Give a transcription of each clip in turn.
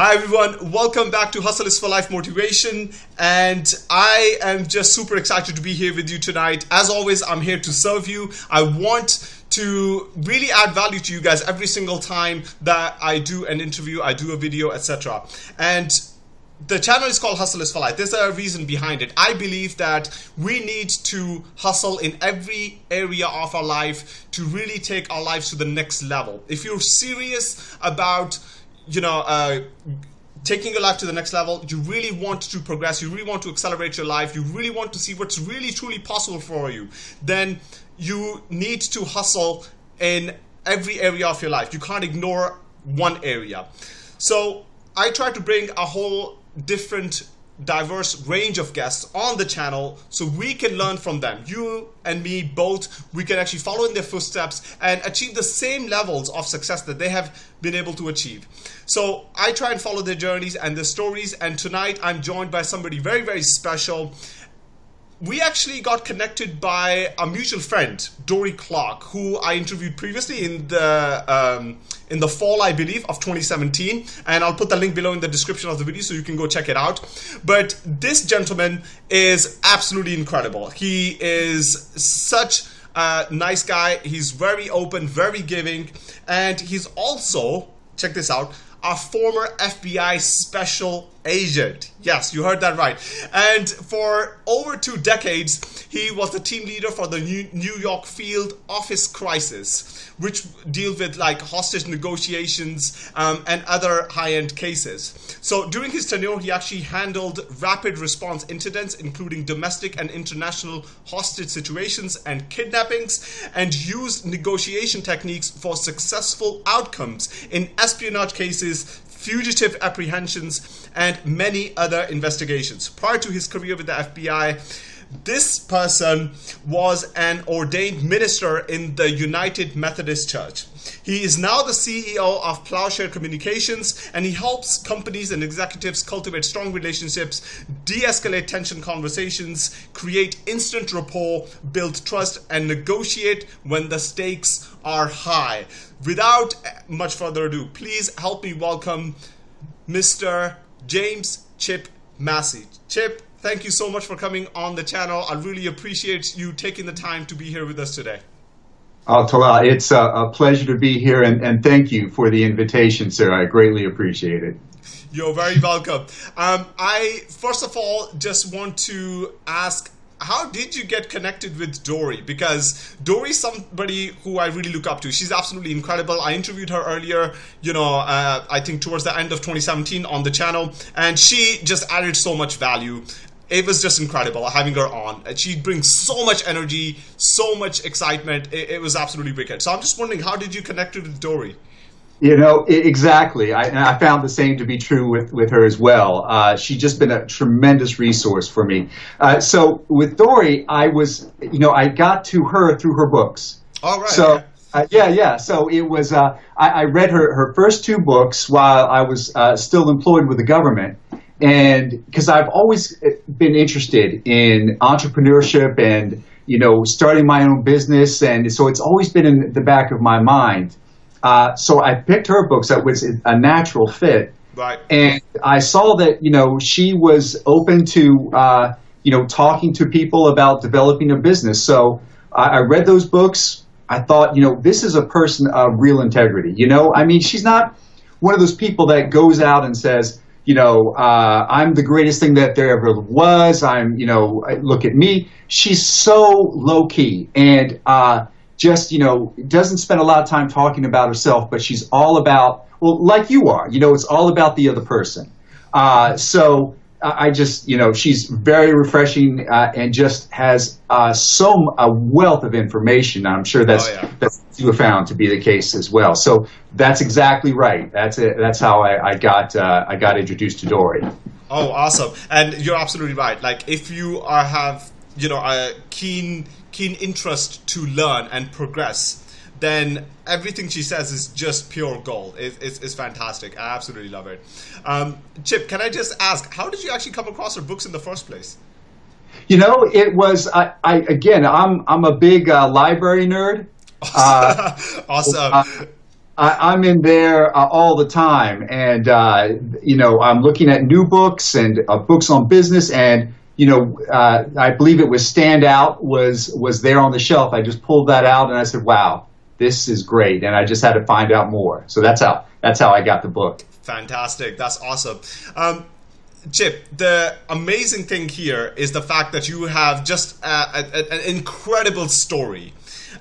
Hi everyone, welcome back to Hustle is for Life Motivation and I am just super excited to be here with you tonight. As always, I'm here to serve you. I want to really add value to you guys every single time that I do an interview, I do a video, etc. And the channel is called Hustle is for Life. There's a reason behind it. I believe that we need to hustle in every area of our life to really take our lives to the next level. If you're serious about you know, uh, taking your life to the next level, you really want to progress, you really want to accelerate your life, you really want to see what's really truly possible for you, then you need to hustle in every area of your life. You can't ignore one area. So I try to bring a whole different diverse range of guests on the channel so we can learn from them. You and me both, we can actually follow in their footsteps and achieve the same levels of success that they have been able to achieve. So I try and follow their journeys and their stories and tonight I'm joined by somebody very, very special we actually got connected by a mutual friend, Dorie Clark, who I interviewed previously in the um, in the fall, I believe, of 2017. And I'll put the link below in the description of the video so you can go check it out. But this gentleman is absolutely incredible. He is such a nice guy. He's very open, very giving, and he's also check this out a former FBI special agent. Yes, you heard that right. And for over two decades, he was the team leader for the New York Field Office Crisis, which deal with like hostage negotiations um, and other high-end cases. So during his tenure, he actually handled rapid response incidents, including domestic and international hostage situations and kidnappings, and used negotiation techniques for successful outcomes in espionage cases, fugitive apprehensions, and many other investigations. Prior to his career with the FBI, this person was an ordained minister in the United Methodist Church. He is now the CEO of Plowshare Communications and he helps companies and executives cultivate strong relationships, de escalate tension conversations, create instant rapport, build trust, and negotiate when the stakes are high. Without much further ado, please help me welcome Mr. James Chip Massey. Chip, thank you so much for coming on the channel. I really appreciate you taking the time to be here with us today. Oh, Talal, it's a, a pleasure to be here, and, and thank you for the invitation, sir. I greatly appreciate it. You're very welcome. Um, I, first of all, just want to ask how did you get connected with Dorie? Because Dorie's somebody who I really look up to. She's absolutely incredible. I interviewed her earlier, you know, uh, I think towards the end of 2017 on the channel, and she just added so much value. It was just incredible having her on. She brings so much energy, so much excitement. It, it was absolutely wicked. So I'm just wondering, how did you connect with Dorie? You know, exactly. I, and I found the same to be true with, with her as well. Uh, she's just been a tremendous resource for me. Uh, so with Dorie, I was, you know, I got to her through her books. All right. So, uh, yeah, yeah. So it was, uh, I, I, read her, her first two books while I was uh, still employed with the government. And because I've always been interested in entrepreneurship and, you know, starting my own business. And so it's always been in the back of my mind. Uh, so I picked her books that was a natural fit. Right. And I saw that, you know, she was open to, uh, you know, talking to people about developing a business. So I, I read those books. I thought, you know, this is a person of real integrity. You know, I mean, she's not one of those people that goes out and says, you know, uh, I'm the greatest thing that there ever was. I'm, you know, look at me. She's so low key. And, uh, just, you know, doesn't spend a lot of time talking about herself, but she's all about, well, like you are, you know, it's all about the other person. Uh, so I just, you know, she's very refreshing uh, and just has uh, so a wealth of information. I'm sure that's oh, yeah. that's you have found to be the case as well. So that's exactly right. That's it. That's how I, I got uh, I got introduced to Dorie. Oh, awesome! And you're absolutely right. Like if you are have you know a keen keen interest to learn and progress, then everything she says is just pure gold. It, it's, it's fantastic. I absolutely love it. Um, Chip, can I just ask, how did you actually come across her books in the first place? You know, it was I, I again. I'm I'm a big uh, library nerd. Awesome. Uh, awesome. Uh, I, am in there uh, all the time, and uh, you know, I'm looking at new books and uh, books on business, and you know, uh, I believe it was Stand Out was was there on the shelf. I just pulled that out, and I said, "Wow, this is great," and I just had to find out more. So that's how that's how I got the book. Fantastic, that's awesome. Um, Chip, the amazing thing here is the fact that you have just a, a, an incredible story.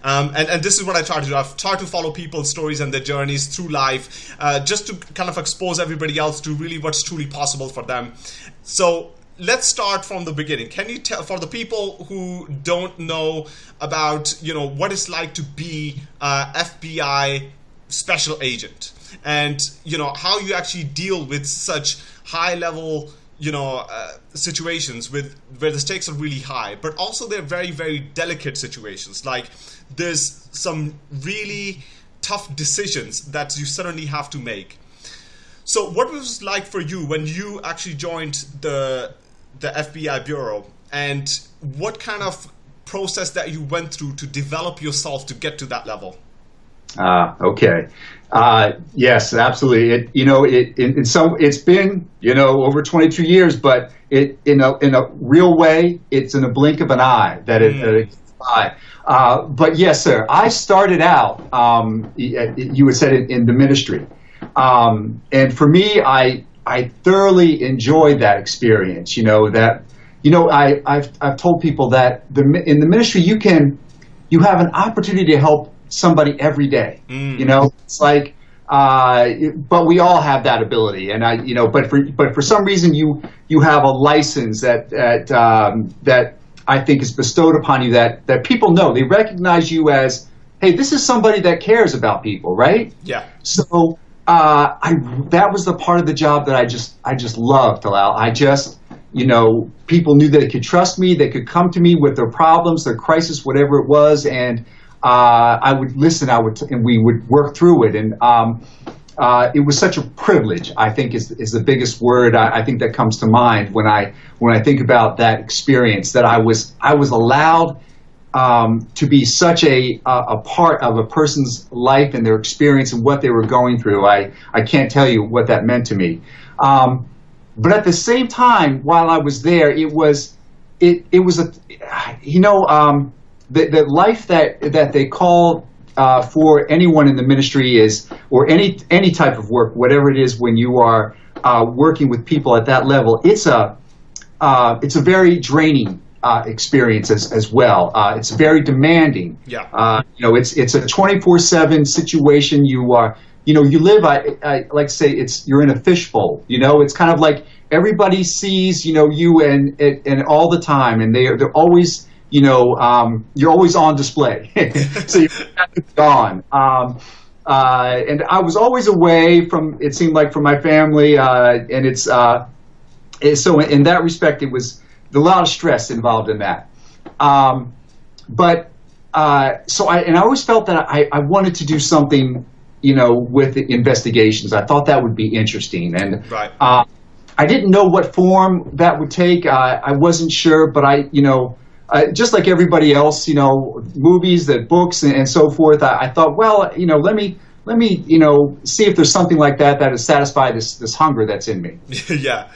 Um, and, and this is what I try to do. I've tried to follow people's stories and their journeys through life uh, just to kind of expose everybody else to really what's truly possible for them. So let's start from the beginning. Can you tell for the people who don't know about you know what it's like to be a FBI special agent and you know how you actually deal with such high level you know uh, situations with where the stakes are really high but also they're very very delicate situations like there's some really tough decisions that you suddenly have to make so what was it like for you when you actually joined the the FBI bureau and what kind of process that you went through to develop yourself to get to that level Ah, uh, okay. Uh, yes, absolutely. It, you know, it, in, in some, it's been, you know, over 22 years, but it, in a, in a real way, it's in a blink of an eye that it, mm. that it uh, but yes, sir, I started out, um, you had said in, in the ministry. Um, and for me, I, I thoroughly enjoyed that experience, you know, that, you know, I, I've, I've told people that the, in the ministry, you can, you have an opportunity to help somebody every day. Mm. You know, it's like, uh, but we all have that ability, and I, you know, but for but for some reason you you have a license that that um, that I think is bestowed upon you that that people know they recognize you as, hey, this is somebody that cares about people, right? Yeah. So. Uh, I that was the part of the job that I just I just loved, Talal. I just you know people knew they could trust me, they could come to me with their problems, their crisis, whatever it was, and uh, I would listen. I would, and we would work through it. And um, uh, it was such a privilege. I think is is the biggest word I, I, think that comes to mind when I when I think about that experience. That I was I was allowed um, to be such a, a, part of a person's life and their experience and what they were going through. I I can't tell you what that meant to me. Um, but at the same time, while I was there, it was it it was a you know um, the, the life that that they call uh, for anyone in the ministry is, or any any type of work, whatever it is, when you are uh, working with people at that level, it's a uh, it's a very draining uh, experience as, as well. Uh, it's very demanding. Yeah. Uh, you know, it's it's a twenty four seven situation. You are you know you live. I, I like to say it's you're in a fishbowl. You know, it's kind of like everybody sees you know you and and, and all the time, and they are they're always you know, um, you're always on display. so you're gone. Um, uh, and I was always away from, it seemed like, from my family. Uh, and it's, uh, so in that respect, it was a lot of stress involved in that. Um, but, uh, so I, and I always felt that I, I wanted to do something, you know, with investigations. I thought that would be interesting. And, right. Uh, I didn't know what form that would take. I wasn't sure, but I, you know, uh, just like everybody else, you know, movies, that books, and, and so forth. I, I, thought, well, you know, let me let me, you know, see if there's something like that that has satisfied this this hunger that's in me. yeah.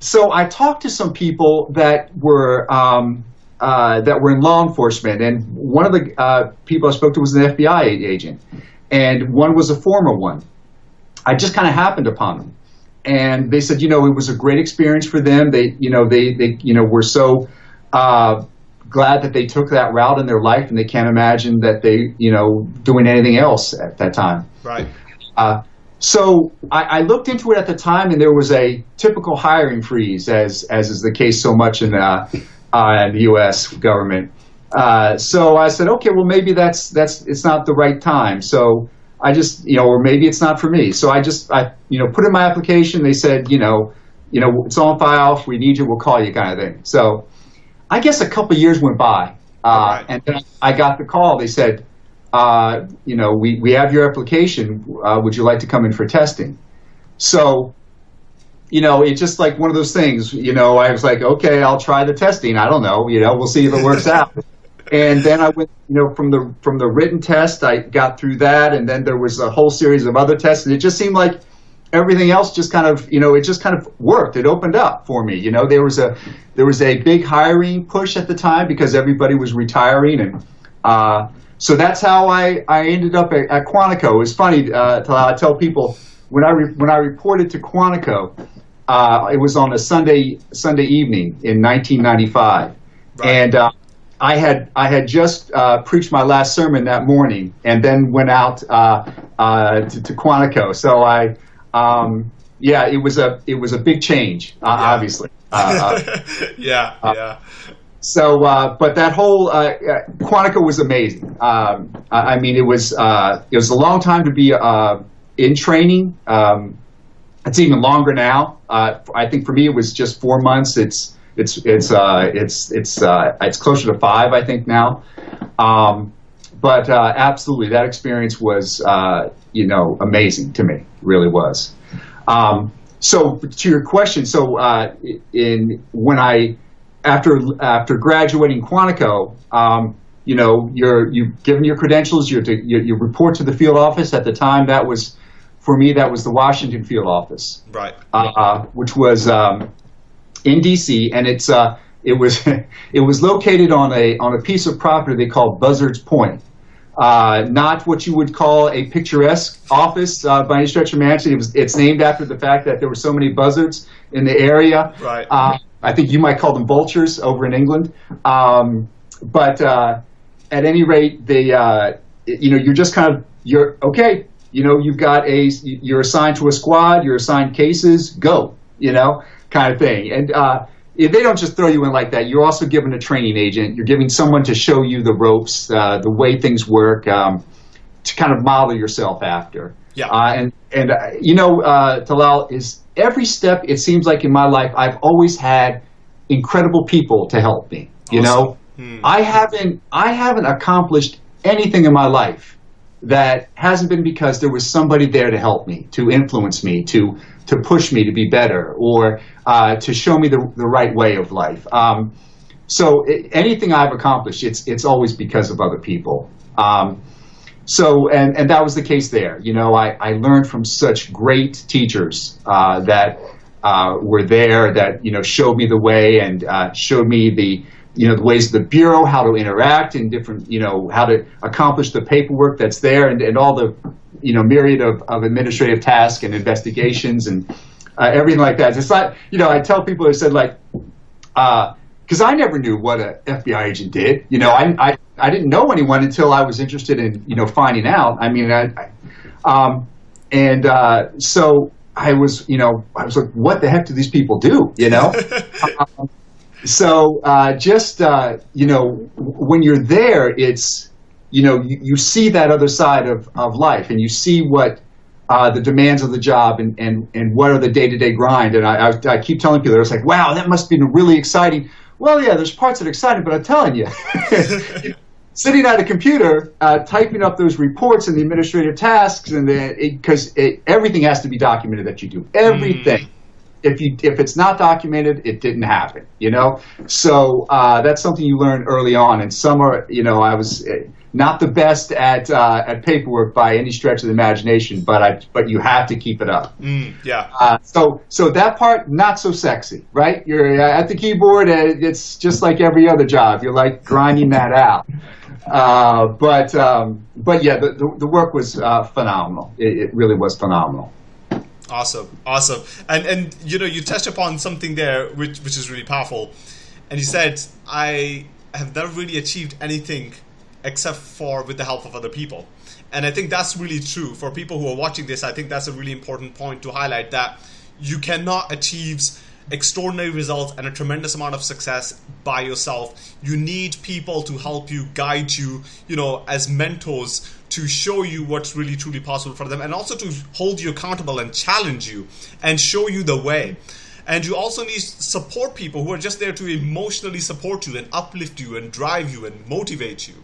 So I talked to some people that were um, uh, that were in law enforcement, and one of the uh, people I spoke to was an FBI agent, and one was a former one. I just kind of happened upon them, and they said, you know, it was a great experience for them. They, you know, they they you know were so uh, glad that they took that route in their life, and they can't imagine that they, you know, doing anything else at that time. Right. Uh, so I, I, looked into it at the time, and there was a typical hiring freeze, as as is the case so much in uh, uh, the U.S. government. Uh, so I said, okay, well maybe that's that's it's not the right time. So I just you know, or maybe it's not for me. So I just I you know put in my application. They said you know you know it's on file. If we need you, we'll call you, kind of thing. So I guess a couple years went by, uh, right. and then I got the call. They said, uh, you know, we, we have your application. Uh, would you like to come in for testing? So, you know, it's just like one of those things. You know, I was like, okay, I'll try the testing. I don't know. You know, we'll see if it works out. and then I went, you know, from the from the written test, I got through that, and then there was a whole series of other tests, and it just seemed like everything else just kind of, you know, it just kind of worked. It opened up for me. You know, there was a there was a big hiring push at the time because everybody was retiring, and uh, so that's how I, I ended up at, at Quantico. It was funny. Uh, I tell people when I re, when I reported to Quantico, uh, it was on a Sunday Sunday evening in 1995, right. and uh, I had I had just uh, preached my last sermon that morning, and then went out uh, uh, to, to, Quantico. So I, um, yeah, it was a it was a big change, uh, yeah. obviously. yeah, yeah. So, but that whole Quantico was amazing. Um, I, mean, it was it was a long time to be in training. Um, it's even longer now. Uh, I think for me it was just four months. It's it's it's uh, it's it's uh, it's closer to five, I think now. Um, but uh, absolutely, that experience was uh, you know amazing to me. Really was. Um, so to your question, so uh, in when I after after graduating Quantico, um, you know, you're you've given your credentials. You're to, you, you report to the field office. At the time, that was for me, that was the Washington field office, right? Uh, which was um, in D.C. and it's uh, it was it was located on a on a piece of property they call Buzzards Point. Uh, not what you would call a picturesque office uh, by any stretch of imagination. It was, it's named after the fact that there were so many buzzards in the area. Right. Uh, I think you might call them vultures over in England. Um, but uh, at any rate, they, uh, you know, you're just kind of you're okay you know, you've got a, you're assigned to a squad, you're assigned cases, go, you know, kind of thing. And uh, they don't just throw you in like that. You're also given a training agent. You're giving someone to show you the ropes, uh, the way things work, um, to kind of model yourself after. Yeah. Uh, and and uh, you know, uh, Talal is every step. It seems like in my life, I've always had incredible people to help me. You awesome. know, hmm. I haven't I haven't accomplished anything in my life that hasn't been because there was somebody there to help me, to influence me, to to push me to be better, or uh, to show me the, the right way of life. Um, so it, anything I've accomplished, it's it's always because of other people. Um, so and and that was the case there. You know, I, I learned from such great teachers uh, that uh, were there that you know showed me the way and uh, showed me the you know the ways of the bureau, how to interact, and different you know how to accomplish the paperwork that's there, and, and all the you know myriad of, of administrative tasks and investigations and uh, everything like that. It's not you know I tell people I said like because uh, I never knew what an FBI agent did. You know I, I I didn't know anyone until I was interested in you know finding out. I mean I, I um, and uh, so I was, you know, I was like, what the heck do these people do? You know, um, so uh, just uh, you know when you're there it's you know you, you, see that other side of, of life and you see what uh, the demands of the job and, and, and what are the day-to-day grind and I, I, I keep telling people it's like wow that must be really exciting well yeah there's parts that are exciting but i'm telling you sitting at a computer uh, typing up those reports and the administrative tasks and because everything has to be documented that you do everything mm if you if it's not documented, it didn't happen. You know, so uh, that's something you learn early on. And some are, you know, I was eh, not the best at uh, at paperwork by any stretch of the imagination, but I but you have to keep it up. Mm, yeah. Uh, so so that part not so sexy, right? You're uh, at the keyboard. and It's just like every other job. You're like grinding that out. Uh, but um, but yeah, the, the, the work was uh, phenomenal. It, it really was phenomenal. Awesome, awesome, and and you know you touched upon something there which which is really powerful, and you said I have never really achieved anything except for with the help of other people, and I think that's really true for people who are watching this. I think that's a really important point to highlight that you cannot achieve extraordinary results and a tremendous amount of success by yourself. You need people to help you, guide you, you know, as mentors to show you what's really truly possible for them and also to hold you accountable and challenge you and show you the way. And you also need support people who are just there to emotionally support you and uplift you and drive you and motivate you.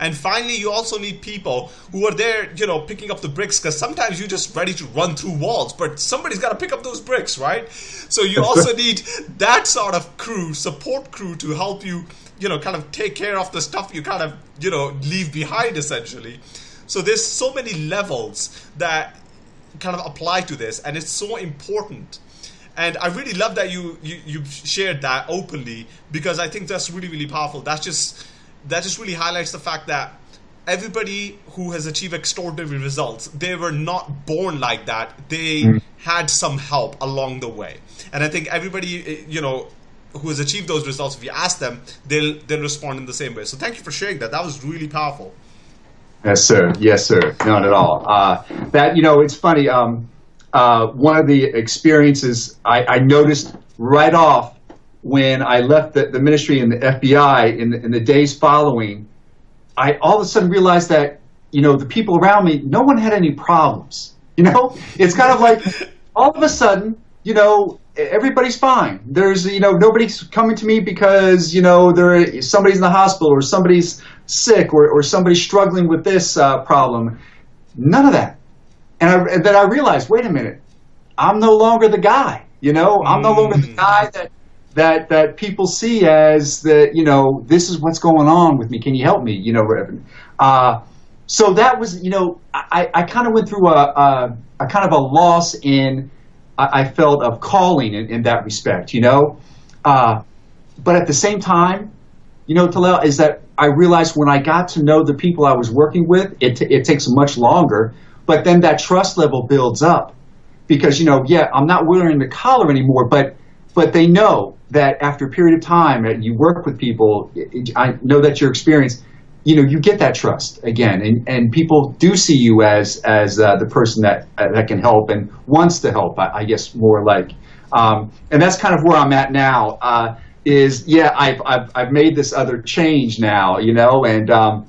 And finally, you also need people who are there, you know, picking up the bricks because sometimes you're just ready to run through walls, but somebody's got to pick up those bricks, right? So you also need that sort of crew, support crew to help you you know kind of take care of the stuff you kind of you know leave behind essentially so there's so many levels that kind of apply to this and it's so important and I really love that you, you you shared that openly because I think that's really really powerful. That's just that just really highlights the fact that everybody who has achieved extraordinary results, they were not born like that. They mm. had some help along the way, and I think everybody eh, you know who has achieved those results, if you ask them, they'll they'll respond in the same way. So thank you for sharing that. That was really powerful. Yes, sir. Yes, sir. Not at all. Uh, that you know, it's funny. Um, uh, one of the experiences I, I, noticed right off when I left the, the ministry and the FBI in the, in the days following, I all of a sudden realized that you know the people around me, no one had any problems. You know, it's kind of like all of a sudden, you know, everybody's fine. There's you know nobody's coming to me because you know there somebody's in the hospital or somebody's sick or, or somebody's struggling with this uh, problem. None of that and, I, and then I realized, wait a minute, I'm no longer the guy. You know, I'm no longer the mm. guy that that that people see as the you know this is what's going on with me. Can you help me? You know, Reverend. Uh, so that was you know I, I kind of went through a, a, a, kind of a loss in I, I felt of calling in, in, that respect. You know, uh, but at the same time, you know, Talal, is that I realized when I got to know the people I was working with, it, t- it takes much longer but then that trust level builds up because, you know, yeah, I'm not wearing the collar anymore, but but they know that after a period of time you work with people, I know that your experience, you know, you get that trust again, and, and people do see you as as uh, the person that uh, that can help and wants to help. I, I guess more like, um, and that's kind of where I'm at now. Uh, is yeah, I've, I've I've made this other change now, you know, and um,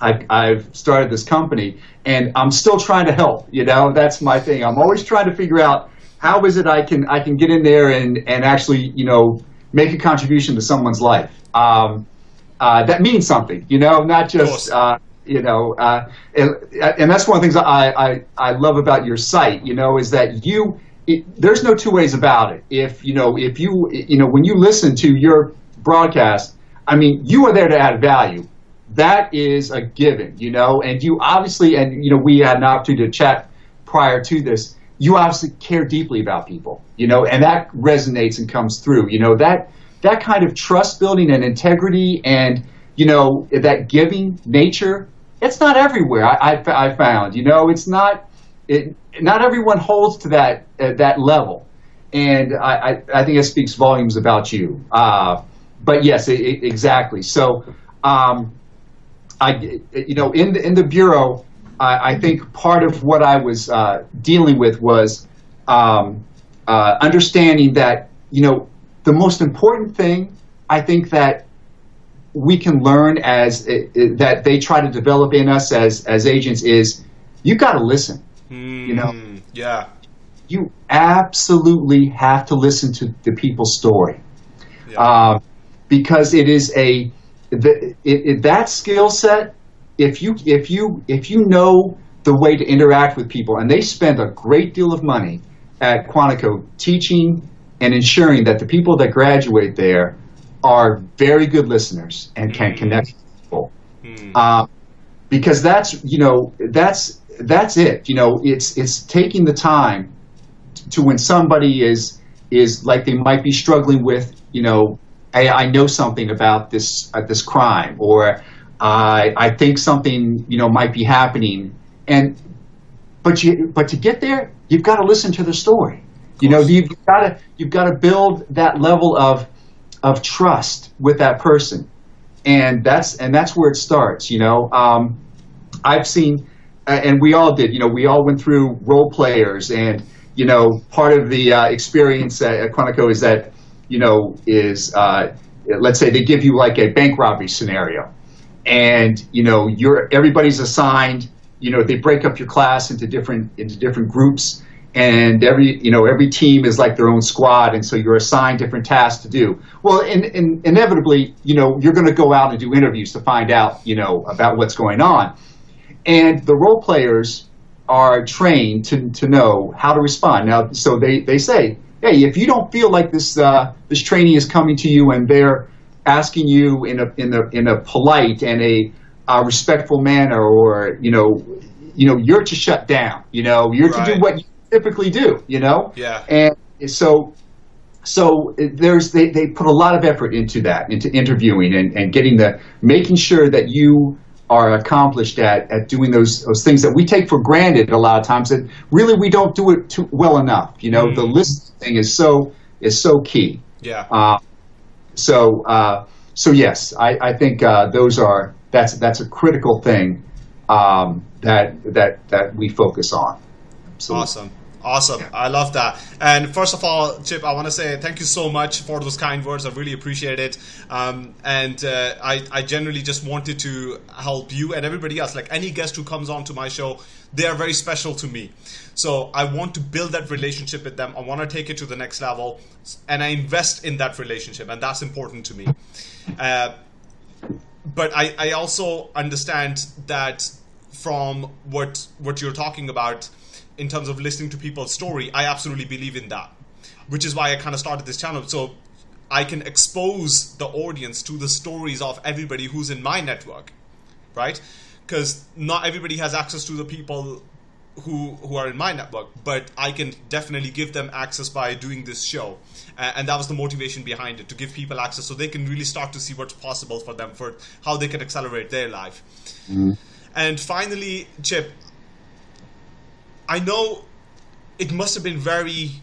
I, I've started this company, and I'm still trying to help. You know, that's my thing. I'm always trying to figure out how is it I can I can get in there and and actually you know make a contribution to someone's life. Um, uh, that means something. You know, not just. Uh, you know, uh, and, and that's one of the things I, I, I love about your site, you know, is that you, it, there's no two ways about it. If, you know, if you, you know, when you listen to your broadcast, I mean, you are there to add value that is a given, you know, and you obviously, and you know, we had an opportunity to chat prior to this. You obviously care deeply about people, you know, and that resonates and comes through. You know that that kind of trust building and integrity, and you know that giving nature. It's not everywhere. I, I, I found, you know, it's not. It, not everyone holds to that uh, that level, and I, I, I, think it speaks volumes about you. Uh, but yes, it, it, exactly. So. Um, I, you know, in the, in the bureau, I, I think part of what I was uh, dealing with was um, uh, understanding that, you know, the most important thing I think that we can learn as it, it, that they try to develop in us as as agents is you got to listen. Mm, you know, hmm, yeah, you absolutely have to listen to the people's story yeah. uh, because it is a the, it, that skill set, if you if you if you know the way to interact with people, and they spend a great deal of money at Quantico teaching and ensuring that the people that graduate there are very good listeners and can mm. connect with people. Mm. Uh, because that's you know that's that's it. You know, it's it's taking the time to when somebody is is like they might be struggling with you know I, I know something about this uh, this crime, or I I think something you know might be happening, and but you but to get there, you've got to listen to the story. You know, you've got to you've got to build that level of of trust with that person, and that's and that's where it starts. You know, um, I've seen, uh, and we all did. You know, we all went through role players, and you know, part of the uh, experience at, at Quantico is that you know, is uh, let's say they give you like a bank robbery scenario, and you know, you're everybody's assigned. You know, they break up your class into different into different groups, and every you know every team is like their own squad, and so you're assigned different tasks to do. Well, in, in, inevitably, you know, you're going to go out and do interviews to find out, you know, about what's going on, and the role players are trained to, to know how to respond. Now, so they, they say, hey, if you don't feel like this uh, this trainee is coming to you and they're asking you in a in a in a polite and a uh, respectful manner, or you know, you know, you're to shut down. You know, you're right. to do what you typically do. You know. Yeah. And so so there's they, they put a lot of effort into that into interviewing and, and getting the making sure that you are accomplished at, at doing those those things that we take for granted a lot of times that really we don't do it too well enough you know mm. the list thing is so is so key yeah uh, so uh, so yes I, I think uh, those are that's that's a critical thing um, that that that we focus on Absolutely. awesome Awesome. I love that. And first of all, Chip, I want to say thank you so much for those kind words. I really appreciate it. Um, and uh, I, I generally just wanted to help you and everybody else. Like any guest who comes on to my show, they are very special to me. So I want to build that relationship with them. I want to take it to the next level. And I invest in that relationship. And that's important to me. Uh, but I, I also understand that from what what you're talking about in terms of listening to people's story, I absolutely believe in that, which is why I kind of started this channel. So I can expose the audience to the stories of everybody who's in my network, right? Because not everybody has access to the people who who are in my network, but I can definitely give them access by doing this show, uh, and that was the motivation behind it to give people access so they can really start to see what's possible for them for how they can accelerate their life. Mm-hmm. And finally, Chip, I know it must have been very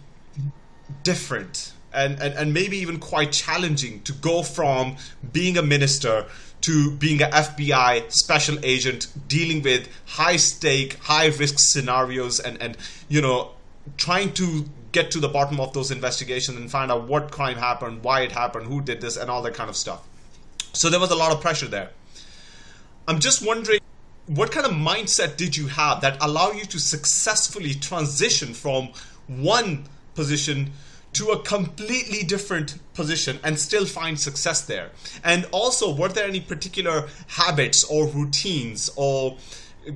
different and, and, and maybe even quite challenging to go from being a minister to being an FBI special agent dealing with high stake, high risk scenarios and, and you know trying to get to the bottom of those investigations and find out what crime happened, why it happened, who did this and all that kind of stuff. So there was a lot of pressure there. I'm just wondering what kind of mindset did you have that allow you to successfully transition from one position to a completely different position and still find success there? And also, were there any particular habits or routines or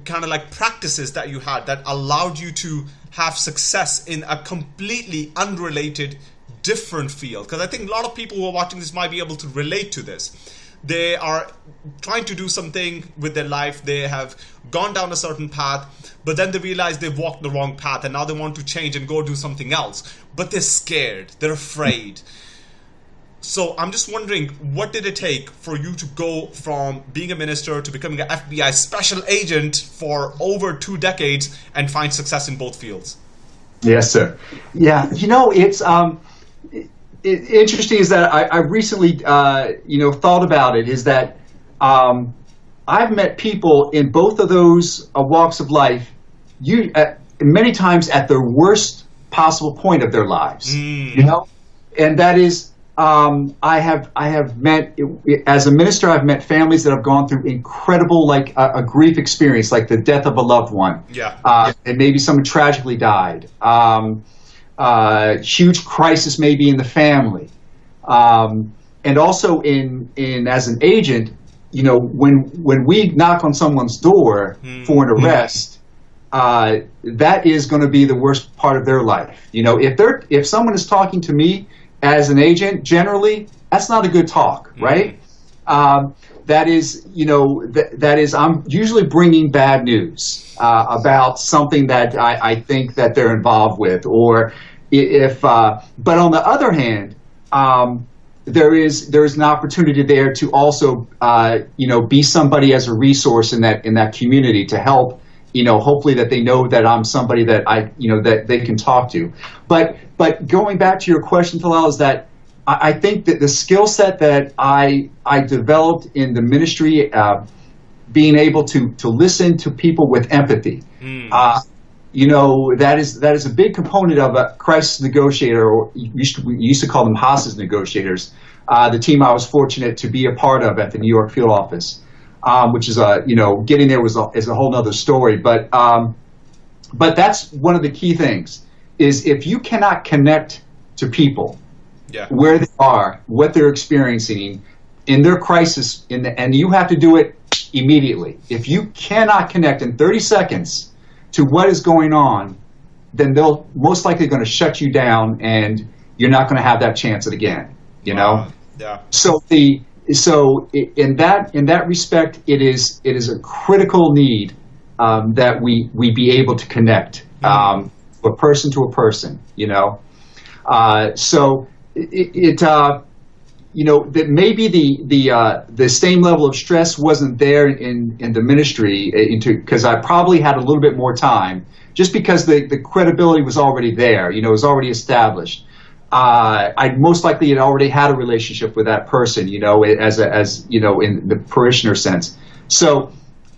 kind of like practices that you had that allowed you to have success in a completely unrelated different field? Because I think a lot of people who are watching this might be able to relate to this they are trying to do something with their life. They have gone down a certain path but then they realize they've walked the wrong path and now they want to change and go do something else. But they're scared. They're afraid. So i'm just wondering what did it take for you to go from being a minister to becoming an fbi special agent for over two decades and find success in both fields? Yes sir. Yeah you know it's um it, interesting is that I, I recently, uh, you know, thought about it. Is that um, I've met people in both of those uh, walks of life, you uh, many times at the worst possible point of their lives. Mm. You know, and that is. Um, I have I have met as a minister. I've met families that have gone through incredible, like a, a grief experience, like the death of a loved one, yeah, uh, and maybe someone tragically died. Um, uh, huge crisis maybe in the family, um, and also in in as an agent, you know, when when we knock on someone's door mm. for an arrest, uh, that is going to be the worst part of their life. You know, if they're if someone is talking to me as an agent, generally that's not a good talk, mm. right? Um, that is, you know, th- that is, I'm usually bringing bad news uh, about something that I, I, think that they're involved with, or if. Uh, but on the other hand, um, there is there is an opportunity there to also, uh, you know, be somebody as a resource in that in that community to help. You know, hopefully that they know that I'm somebody that I, you know, that they can talk to. But but going back to your question, Talal, is that I, think that the skill set that I I developed in the ministry, uh, being able to to listen to people with empathy, mm. uh, you know that is that is a big component of a crisis negotiator, or used to, we used to call them hostage negotiators. Uh, the team I was fortunate to be a part of at the New York field office, um, which is a you know getting there was a, is a whole other story, but um, but that's one of the key things is if you cannot connect to people yeah. where they are, what they're experiencing in their crisis, in the, and you have to do it immediately. If you cannot connect in 30 seconds to what is going on, then they'll most likely going to shut you down, and you're not going to have that chance at again. You know. Yeah. So the so in that in that respect, it is it is a critical need um, that we we be able to connect um, a person to a person. You know, uh, so it, it uh, you know that maybe the the uh, the same level of stress wasn't there in in the ministry uh, into because I probably had a little bit more time just because the the credibility was already there. You know, it was already established uh, I most likely had already had a relationship with that person, you know, as a, as you know, in the parishioner sense. So,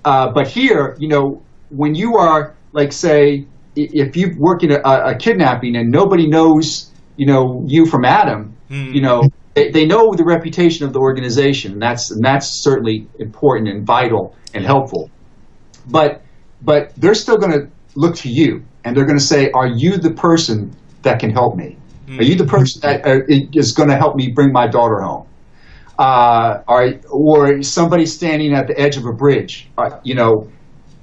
uh, but here, you know, when you are like, say, if you work in a, a kidnapping and nobody knows, you know, you from Adam, mm. you know, they, they, know the reputation of the organization. And that's and that's certainly important and vital and helpful. But but they're still going to look to you and they're going to say, "Are you the person that can help me?" Mm. Are you the person that uh, is going to help me bring my daughter home? Uh, are, or somebody standing at the edge of a bridge, uh, you know,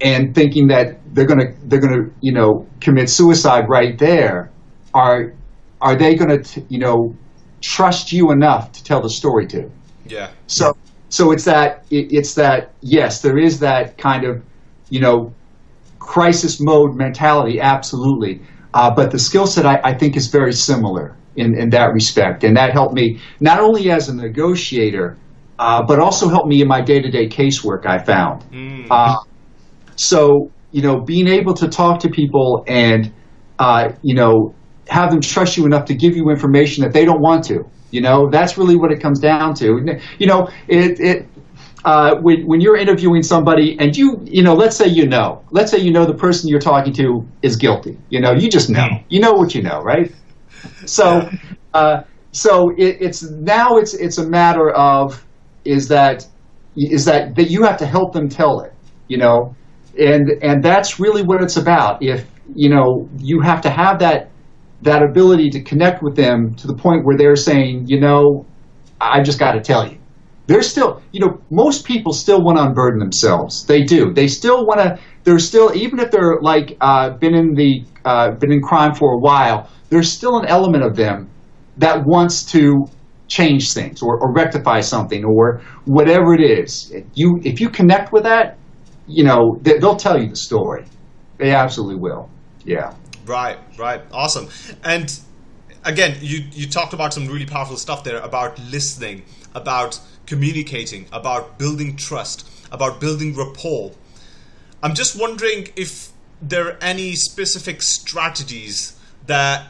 and thinking that they're going to they're going to you know commit suicide right there. Are are they going to you know trust you enough to tell the story to? Yeah. So so it's that it, it's that yes, there is that kind of you know crisis mode mentality absolutely uh, but the skill set I, I, think is very similar in, in that respect. And that helped me not only as a negotiator, uh, but also helped me in my day to day casework I found. Mm. Uh, so, you know, being able to talk to people and, uh, you know, have them trust you enough to give you information that they don't want to. You know, that's really what it comes down to. You know, it, it uh, when, when you're interviewing somebody and you, you know, let's say you know, let's say you know the person you're talking to is guilty. You know, you just know. You know what you know, right? So, uh, so it, it's now it's it's a matter of is that is that that you have to help them tell it. You know, and and that's really what it's about. If you know, you have to have that that ability to connect with them to the point where they're saying, you know, I just got to tell you they're still, you know, most people still want to unburden themselves. They do. They still want to. They're still, even if they're like uh, been in the uh, been in crime for a while, there's still an element of them that wants to change things or, or rectify something or whatever it is. If you if you connect with that, you know, they, they'll tell you the story. They absolutely will. Yeah. Right. Right. Awesome. And again, you you talked about some really powerful stuff there about listening, about communicating, about building trust, about building rapport. I'm just wondering if there are any specific strategies that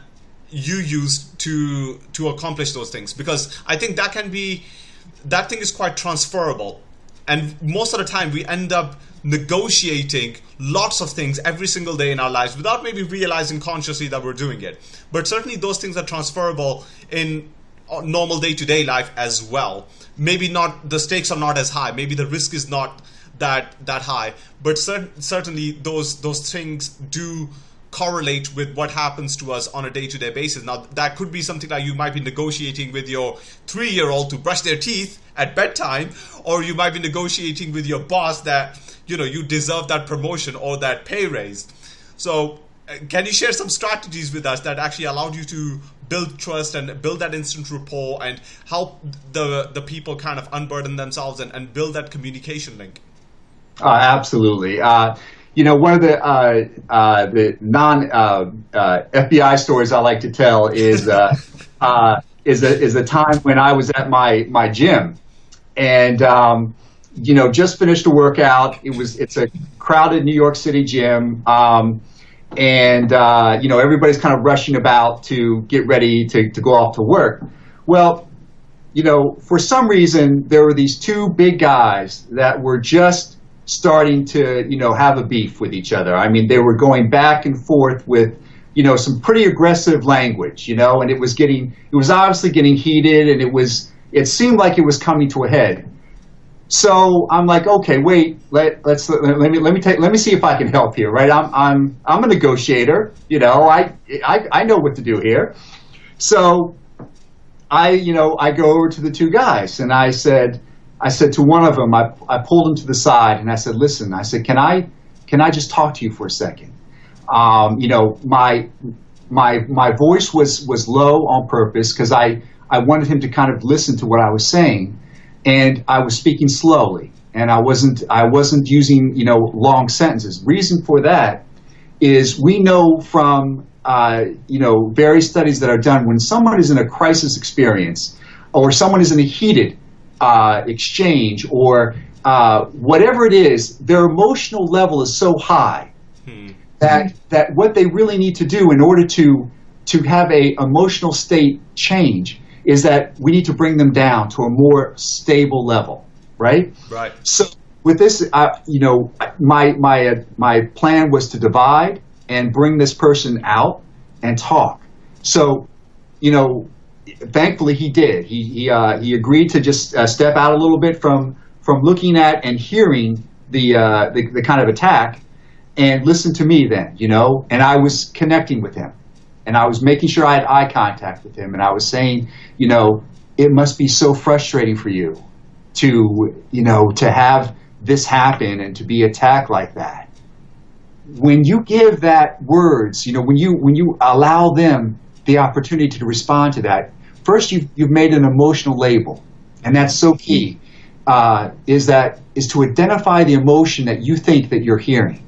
you use to to accomplish those things because I think that can be that thing is quite transferable and most of the time we end up negotiating lots of things every single day in our lives without maybe realizing consciously that we're doing it. But certainly those things are transferable in uh, normal day-to-day life as well. Maybe not the stakes are not as high. Maybe the risk is not that that high. But cer- certainly those those things do correlate with what happens to us on a day-to-day basis. Now that could be something that you might be negotiating with your three-year-old to brush their teeth at bedtime or you might be negotiating with your boss that you know you deserve that promotion or that pay raise. So uh, can you share some strategies with us that actually allowed you to build trust and build that instant rapport and help the the people kind of unburden themselves and, and build that communication link? Uh, absolutely. Uh, you know one of the uh, uh the non uh, uh, FBI stories I like to tell is is a, is a time when I was at my my gym and um, you know just finished a workout it was it's a crowded New York City gym um, and uh, you know everybody's kind of rushing about to get ready to, to go off to work. Well, you know, for some reason there were these two big guys that were just starting to you know have a beef with each other. I mean, they were going back and forth with you know some pretty aggressive language, you know, and it was getting it was obviously getting heated, and it was it seemed like it was coming to a head. So I'm like, okay, wait, let let's let, let, me let me take let me see if I can help here, right? I'm I'm I'm a negotiator, you know, I I I know what to do here. So I you know I go over to the two guys and I said I said to one of them I I pulled him to the side and I said, listen, I said, can I can I just talk to you for a second? Um, you know, my my my voice was was low on purpose because I I wanted him to kind of listen to what I was saying and I was speaking slowly, and I wasn't I wasn't using you know long sentences. Reason for that is we know from uh, you know various studies that are done when someone is in a crisis experience or someone is in a heated uh, exchange or uh, whatever it is, their emotional level is so high hmm. that that what they really need to do in order to to have a emotional state change is that we need to bring them down to a more stable level, right? Right. So with this, you know, my my uh, my plan was to divide and bring this person out and talk. So, you know, thankfully he did. He he uh, he agreed to just uh, step out a little bit from from looking at and hearing the, uh, the the kind of attack and listen to me then, you know. And I was connecting with him and I was making sure I had eye contact with him, and I was saying, you know, it must be so frustrating for you to, you know, to have this happen and to be attacked like that. When you give that words, you know, when you when you allow them the opportunity to respond to that, first you've you've made an emotional label, and that's so key. Uh, is that is to identify the emotion that you think that you're hearing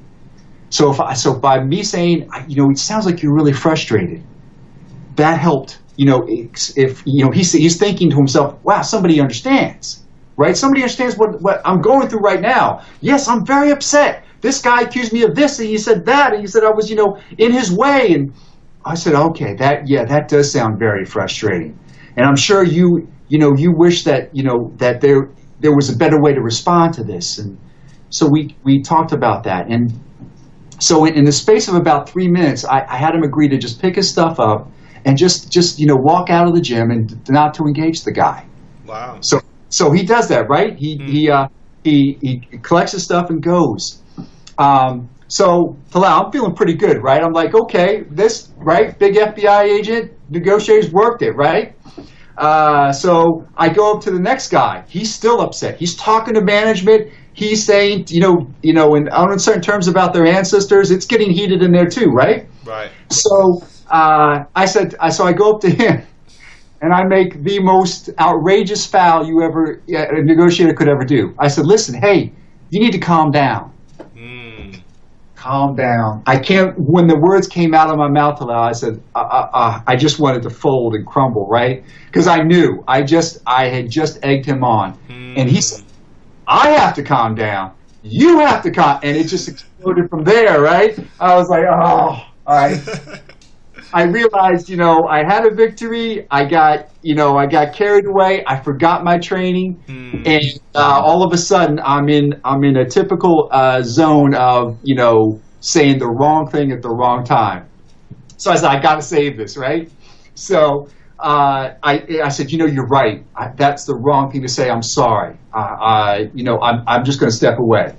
so if I, so by me saying, you know, it sounds like you're really frustrated, that helped. You know, if you know he's he's thinking to himself, wow, somebody understands, right? Somebody understands what what I'm going through right now. Yes, I'm very upset. This guy accused me of this, and he said that, and he said I was, you know, in his way, and I said, okay, that yeah, that does sound very frustrating, and I'm sure you you know you wish that you know that there there was a better way to respond to this, and so we we talked about that, and so in, in, the space of about three minutes, I, I, had him agree to just pick his stuff up and just just you know walk out of the gym and not to engage the guy. Wow. So so he does that, right? He mm. he uh, he he collects his stuff and goes. Um, so Talal, I'm feeling pretty good, right? I'm like, okay, this right, big FBI agent negotiators worked it, right? Uh, so I go up to the next guy. He's still upset. He's talking to management he's saying, you know, you know, in uncertain terms about their ancestors, it's getting heated in there too, right? Right. So uh, I said, so I go up to him and I make the most outrageous foul you ever a negotiator could ever do. I said, listen, hey, you need to calm down. Mm. Calm down. I can't. When the words came out of my mouth, I said, uh, uh, uh, I just wanted to fold and crumble, right? Because I knew. I just, I had just egged him on, mm. and he said, I have to calm down. You have to calm, and it just exploded from there, right? I was like, oh, all right. I realized, you know, I had a victory. I got, you know, I got carried away. I forgot my training, mm. and uh, all of a sudden, I'm in, I'm in a typical uh, zone of, you know, saying the wrong thing at the wrong time. So I said, I got to save this, right? So uh, I, I said, you know, you're right. I, that's the wrong thing to say. I'm sorry. Uh, I, you know, I'm, I'm just going to step away.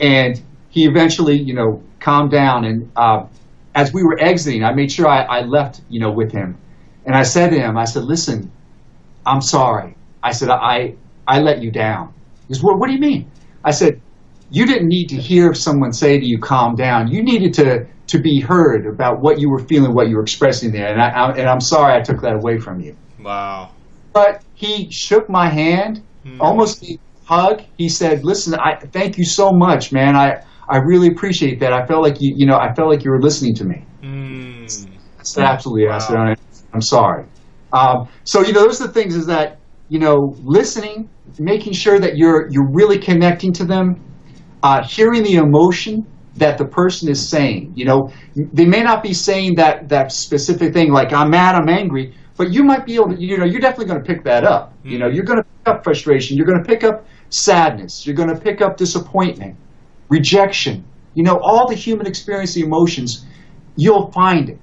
And he eventually, you know, calmed down. And uh, as we were exiting, I made sure I, I left, you know, with him. And I said to him, I said, listen, I'm sorry. I said, I, I let you down. He said, well, what do you mean? I said, you didn't need to hear someone say to you, calm down. You needed to to be heard about what you were feeling, what you were expressing there. And, I, I, and I'm sorry I took that away from you. Wow. But he shook my hand, mm. almost a hug. He said, "Listen, I thank you so much, man. I I really appreciate that. I felt like you, you know, I felt like you were listening to me." Mm. That's absolutely. Wow. I said, "I'm sorry." Um, so you know, those are the things is that you know, listening, making sure that you're you're really connecting to them, uh, hearing the emotion that the person is saying. You know, they may not be saying that that specific thing like I'm mad, I'm angry, but you might be able to. You know, you're definitely going to pick that up. Mm-hmm. You know, you're going to pick up frustration. You're going to pick up sadness. You're going to pick up disappointment, rejection. You know, all the human experience, the emotions, you'll find it.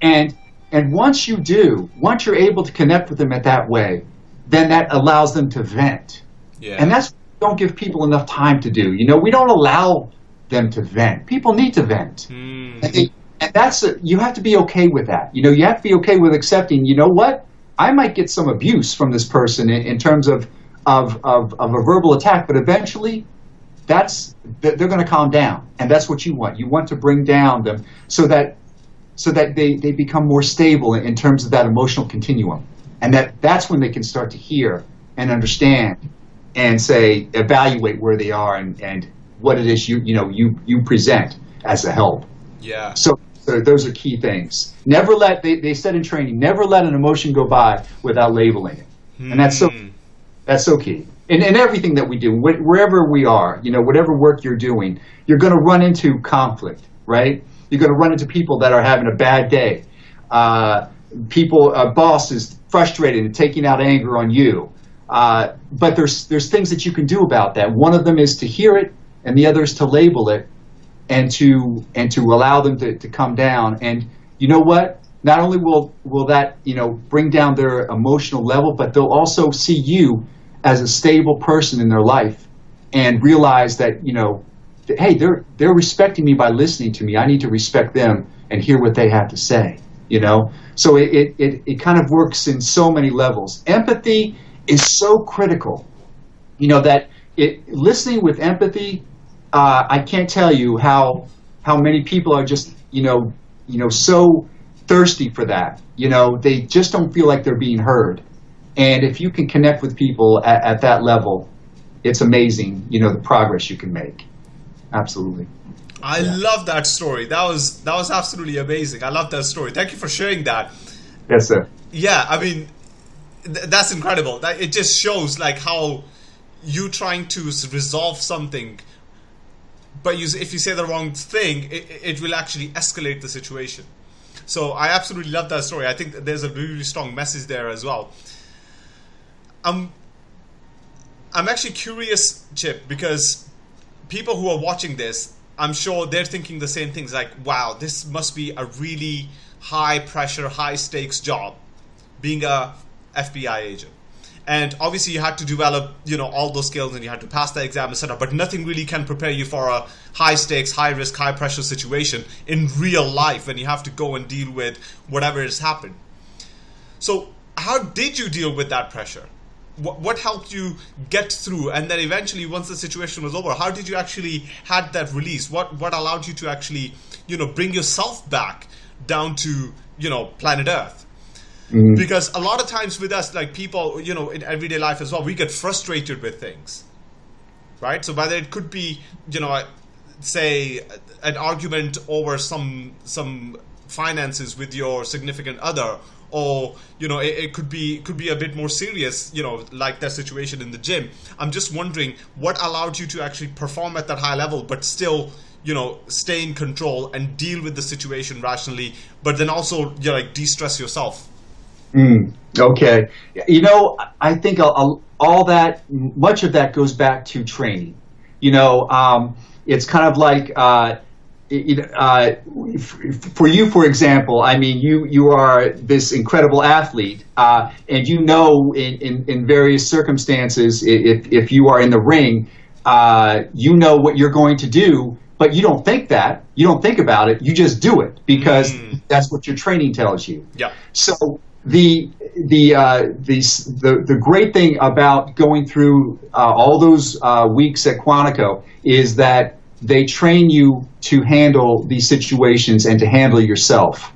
And and once you do, once you're able to connect with them at that way, then that allows them to vent. Yeah. And that's don't give people enough time to do. You know, we don't allow them to vent. People need to vent. Mm. And, they, and, that's a, you have to be okay with that. You know, you have to be okay with accepting. You know what? I might get some abuse from this person in, in terms of, of of of a verbal attack, but eventually, that's they're going to calm down, and that's what you want. You want to bring down them so that so that they, they become more stable in terms of that emotional continuum, and that that's when they can start to hear and understand and say evaluate where they are and, and what it is you you know you you present as a help. Yeah. So, so those are key things. Never let they, they said in training, never let an emotion go by without labeling it, and that's so Hmm. that's so key. In, in everything that we do, wh- wherever we are, you know, whatever work you're doing, you're going to run into conflict, right? You're going to run into people that are having a bad day. Uh, people, a boss is frustrated and taking out anger on you. Uh, but there's there's things that you can do about that. One of them is to hear it, and the other is to label it, and to and to allow them to, to come down. And you know what? Not only will will that you know bring down their emotional level, but they'll also see you as a stable person in their life, and realize that you know, that, hey, they're they're respecting me by listening to me. I need to respect them and hear what they have to say. You know, so it it, it, it kind of works in so many levels. Empathy is so critical you know that it listening with empathy uh, i can't tell you how how many people are just you know you know so thirsty for that you know they just don't feel like they're being heard and if you can connect with people at, at that level it's amazing you know the progress you can make absolutely I love that story. That was that was absolutely amazing. I love that story. Thank you for sharing that. yes sir Yeah, I mean, th- that's incredible. That it just shows like how you trying to resolve something, but you, if you say the wrong thing, it, it will actually escalate the situation. So I absolutely love that story. I think there's a really strong message there as well. I'm I'm actually curious, Chip, because people who are watching this, I'm sure they're thinking the same things like, wow, this must be a really high pressure, high stakes job being a FBI agent. And obviously you had to develop, you know, all those skills and you had to pass the exam, etc. But nothing really can prepare you for a high stakes, high risk, high pressure situation in real life when you have to go and deal with whatever has happened. So, how did you deal with that pressure? What, what helped you get through? And then eventually, once the situation was over, how did you actually had that release? What what allowed you to actually, you know, bring yourself back down to you know planet Earth? Mm-hmm. Because a lot of times with us, like people, you know, in everyday life as well, we get frustrated with things, right? So whether it could be, you know, say an argument over some some finances with your significant other or you know it, it could be could be a bit more serious you know like that situation in the gym. I'm just wondering what allowed you to actually perform at that high level but still you know stay in control and deal with the situation rationally but then also you know like de-stress yourself Okay. You know, I think a- a- all that, much of that goes back to training. You know, um, it's kind of like, uh, it, uh, for you, for example, I mean, you, you are this incredible athlete, uh, and you know in, in, in various circumstances, if, if you are in the ring, uh, you know what you're going to do, but you don't think that. You don't think about it. You just do it because that's what your training tells you. yeah So the the uh, the, the the great thing about going through uh, all those uh, weeks at Quantico is that they train you to handle these situations and to handle yourself.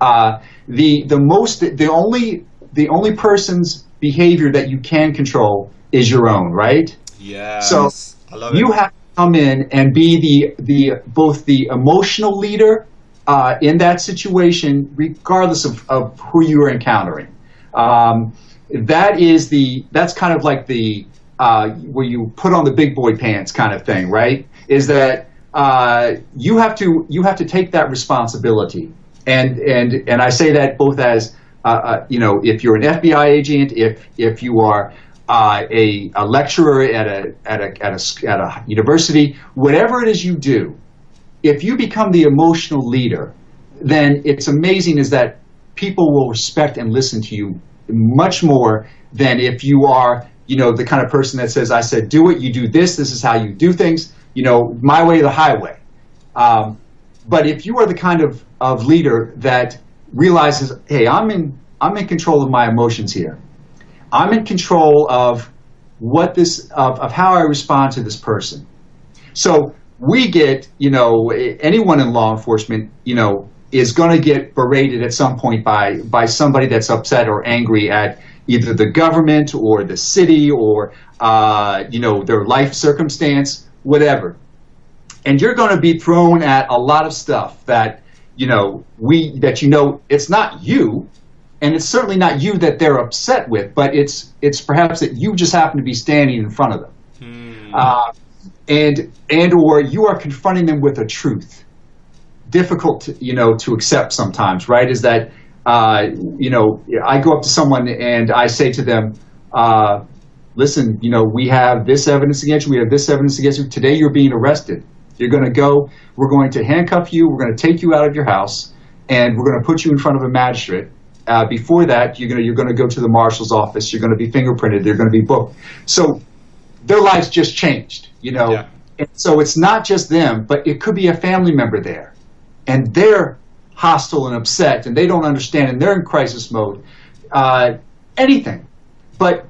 Uh, the the most the only the only person's behavior that you can control is your own, right? yeah So i love you have to come in and be the the both the emotional leader uh, in that situation, regardless of, of who you are encountering. Um, that is the that's kind of like the uh, where you put on the big boy pants kind of thing, right? Is that uh, you have to you have to take that responsibility, and and and I say that both as uh, uh, you know, if you're an FBI agent, if if you are uh, a, a lecturer at a, at, a, at, a, at a university, whatever it is you do, if you become the emotional leader, then it's amazing is that people will respect and listen to you much more than if you are, you know, the kind of person that says, I said, do it, you do this, this is how you do things, you know, my way the highway. Um, but if you are the kind of, of leader that realizes, hey, I'm in, I'm in control of my emotions here. I'm in control of what this of, of how I respond to this person. So we get, you know, anyone in law enforcement, you know, is going to get berated at some point by by somebody that's upset or angry at, either the government or the city or uh, you know their life circumstance, whatever. And you're going to be thrown at a lot of stuff that you know we that you know it's not you, and it's certainly not you that they're upset with, but it's it's perhaps that you just happen to be standing in front of them, hmm. uh, and and or you are confronting them with a truth, difficult to, you know to accept sometimes, right? Is that uh, you know I go up to someone and I say to them. Uh, listen, you know, we have this evidence against you, we have this evidence against you. Today you're being arrested. You're going to go, we're going to handcuff you, we're going to take you out of your house, and we're going to put you in front of a magistrate. Uh, before that, you're going to you're going to go to the marshal's office. You're going to be fingerprinted. They're going to be booked. So their lives just changed, you know. Yeah. And so it's not just them, but it could be a family member there, and they're hostile and upset, and they don't understand, and they're in crisis mode. Uh, anything, but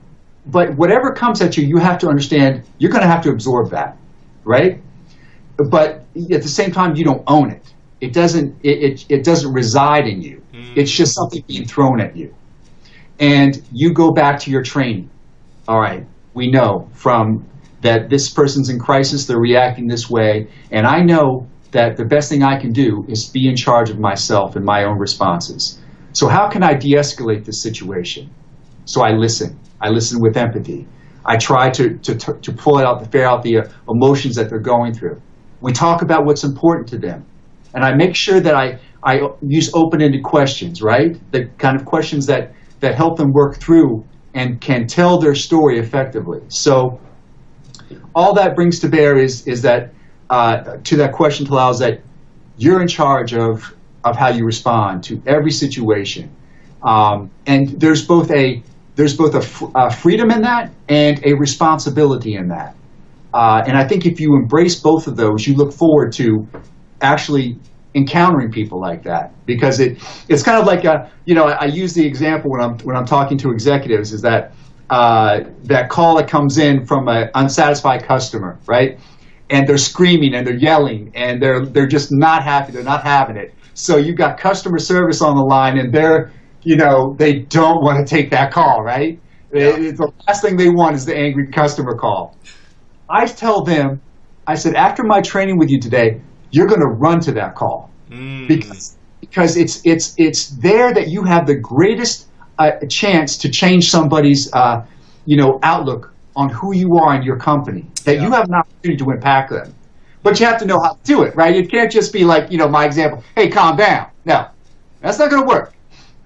but whatever comes at you, you have to understand you're going to have to absorb that, right? But at the same time, you don't own it. It doesn't. It, it, it doesn't reside in you. Mm. It's just something being thrown at you, and you go back to your training. All right, we know from that this person's in crisis. They're reacting this way, and I know that the best thing I can do is be in charge of myself and my own responses. So how can I de-escalate this situation? So I listen. I listen with empathy. I try to, to, to pull out, the figure out the uh, emotions that they're going through. We talk about what's important to them. And I make sure that I, I use open-ended questions, right? The kind of questions that, that help them work through and can tell their story effectively. So all that brings to bear is, is that uh, to that question is that you're in charge of, of how you respond to every situation. Um, and there's both a there's both a, a, freedom in that and a responsibility in that. Uh, and I think if you embrace both of those, you look forward to actually encountering people like that because it it's kind of like a you know I, I use the example when I'm when I'm talking to executives is that uh, that call that comes in from an unsatisfied customer, right? And they're screaming and they're yelling and they're they're just not happy. They're not having it. So you've got customer service on the line and they're you know, they don't want to take that call, right? Yeah. the last thing they want is the angry customer call. I tell them, I said, after my training with you today, you're going to run to that call mm. because because it's it's it's there that you have the greatest uh, chance to change somebody's uh, you know outlook on who you are in your company. That yeah. you have an opportunity to impact them, but you have to know how to do it, right? It can't just be like you know my example. Hey, calm down. No, that's not going to work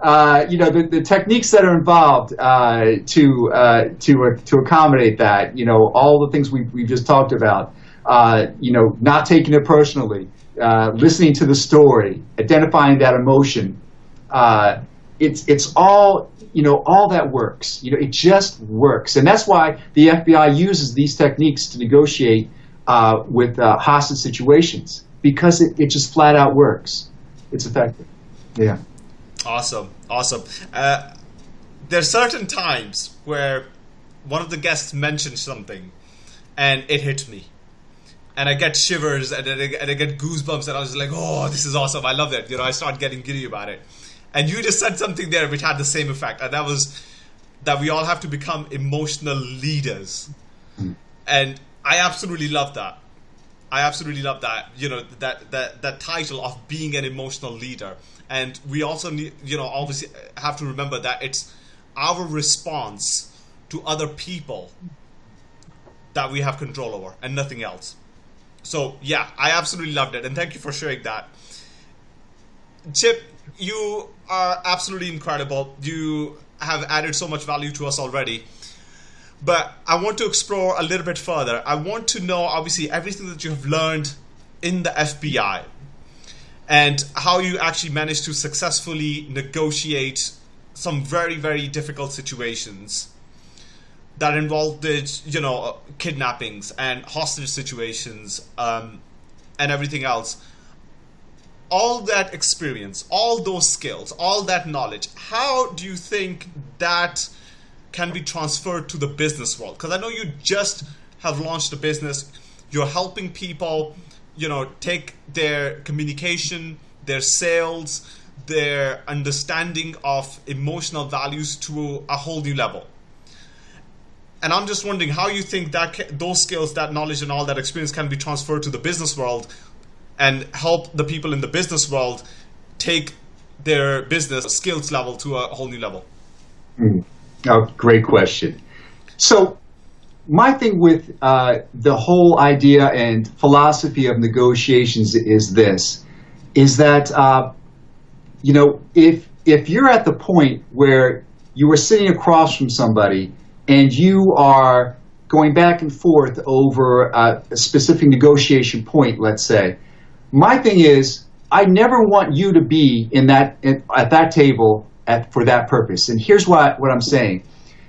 uh, you know the, the techniques that are involved uh, to uh, to uh, to accommodate that. You know all the things we we just talked about. Uh, you know, not taking it personally, uh, listening to the story, identifying that emotion. It's it's all you know all that works. You know, it just works, and that's why the FBI uses these techniques to negotiate with hostage situations because it, it just flat out works. It's effective. Yeah. Awesome, awesome. Uh, there are certain times where one of the guests mentions something, and it hits me, and I get shivers and, and, I, and I get goosebumps, and I was like, "Oh, this is awesome! I love that." You know, I start getting giddy about it. And you just said something there which had the same effect, and that was that we all have to become emotional leaders, mm. and I absolutely love that. I absolutely love that. You know that that that title of being an emotional leader and we also need you know obviously have to remember that it's our response to other people that we have control over and nothing else so yeah i absolutely loved it and thank you for sharing that chip you are absolutely incredible. You have added so much value to us already. But i want to explore a little bit further. I want to know obviously everything that you have learned in the fbi and how you actually managed to successfully negotiate some very very difficult situations that involved you know kidnappings and hostage situations um, and everything else all that experience all those skills all that knowledge how do you think that can be transferred to the business world because i know you just have launched a business you're helping people you know take their communication their sales their understanding of emotional values to a whole new level. And I'm just wondering how you think that those skills, that knowledge, and all that experience can be transferred to the business world and help the people in the business world take their business skills level to a whole new level. Mm. Oh, great question. So, my thing with uh, the whole idea and philosophy of negotiations is this: is that uh, you know if if you're at the point where you are sitting across from somebody and you are going back and forth over a, a specific negotiation point, let's say, my thing is I never want you to be in that in, at that table at, for that purpose. And here's what what I'm saying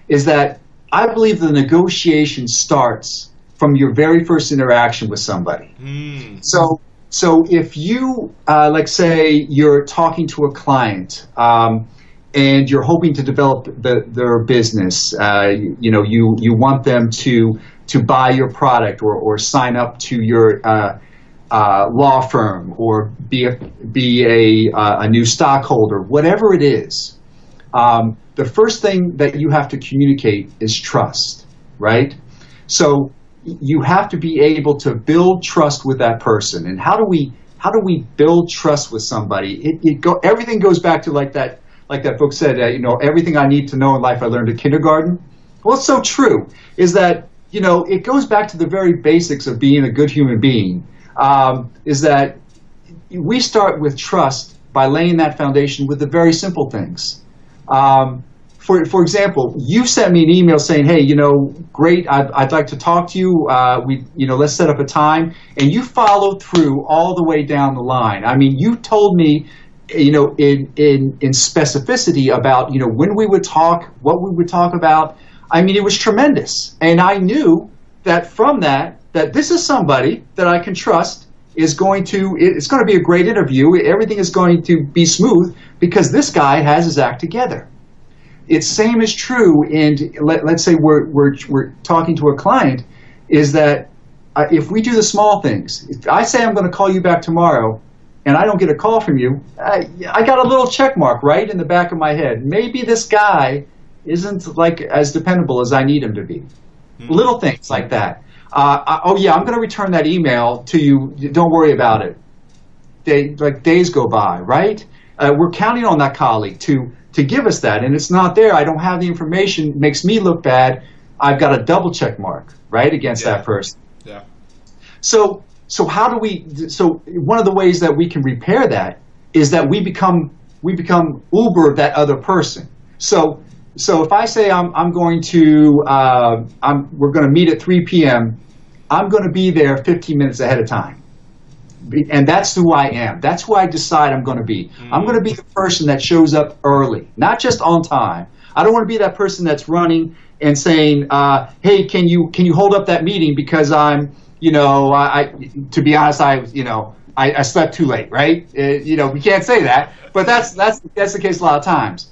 is that I believe the negotiation starts from your very first interaction with somebody. Mm. So, so if you, uh, like, say, you're talking to a client um, and you're hoping to develop the, their business, uh, you, you, know, you you want them to to buy your product or, or sign up to your uh, uh law firm or be a, be a, uh, a new stockholder, whatever it is. Um, the first thing that you have to communicate is trust, right? So you have to be able to build trust with that person. And how do we how do we build trust with somebody? It, it go, everything goes back to like that like that book said, uh, you know, everything I need to know in life I learned in kindergarten. Well, it's so true. Is that you know it goes back to the very basics of being a good human being. Um, is that we start with trust by laying that foundation with the very simple things. Um, for, for example, you sent me an email saying, "Hey, you know, great, I'd, I'd like to talk to you. Uh, we, you know, let's set up a time." And you followed through all the way down the line. I mean, you told me, you know, in in in specificity about you know when we would talk, what we would talk about. I mean, it was tremendous, and I knew that from that that this is somebody that I can trust is going to it's going to be a great interview. Everything is going to be smooth because this guy has his act together. It's same is true and let, us say we're, we're, we're talking to a client is that uh, if we do the small things, if I say I'm going to call you back tomorrow and I don't get a call from you, I, I got a little check mark right in the back of my head. Maybe this guy isn't like as dependable as I need him to be. Mm-hmm. Little things like that. Uh, oh yeah, I'm going to return that email to you. Don't worry about it. Day, like days go by, right? Uh, we're counting on that colleague to to give us that, and it's not there. I don't have the information. It Makes me look bad. I've got a double check mark right against yeah. that person. Yeah. So so how do we? So one of the ways that we can repair that is that we become we become Uber that other person. So so if I say I'm I'm going to uh, I'm we're going to meet at 3 p.m. I'm going to be there 15 minutes ahead of time and that's who I am. That's who I decide I'm going to be. Mm. I'm going to be the person that shows up early, not just on time. I don't want to be that person that's running and saying, uh, "Hey, can you can you hold up that meeting because I'm, you know, I, I to be honest, I, you know, I, I slept too late, right? Uh, you know, we can't say that, but that's that's that's the case a lot of times.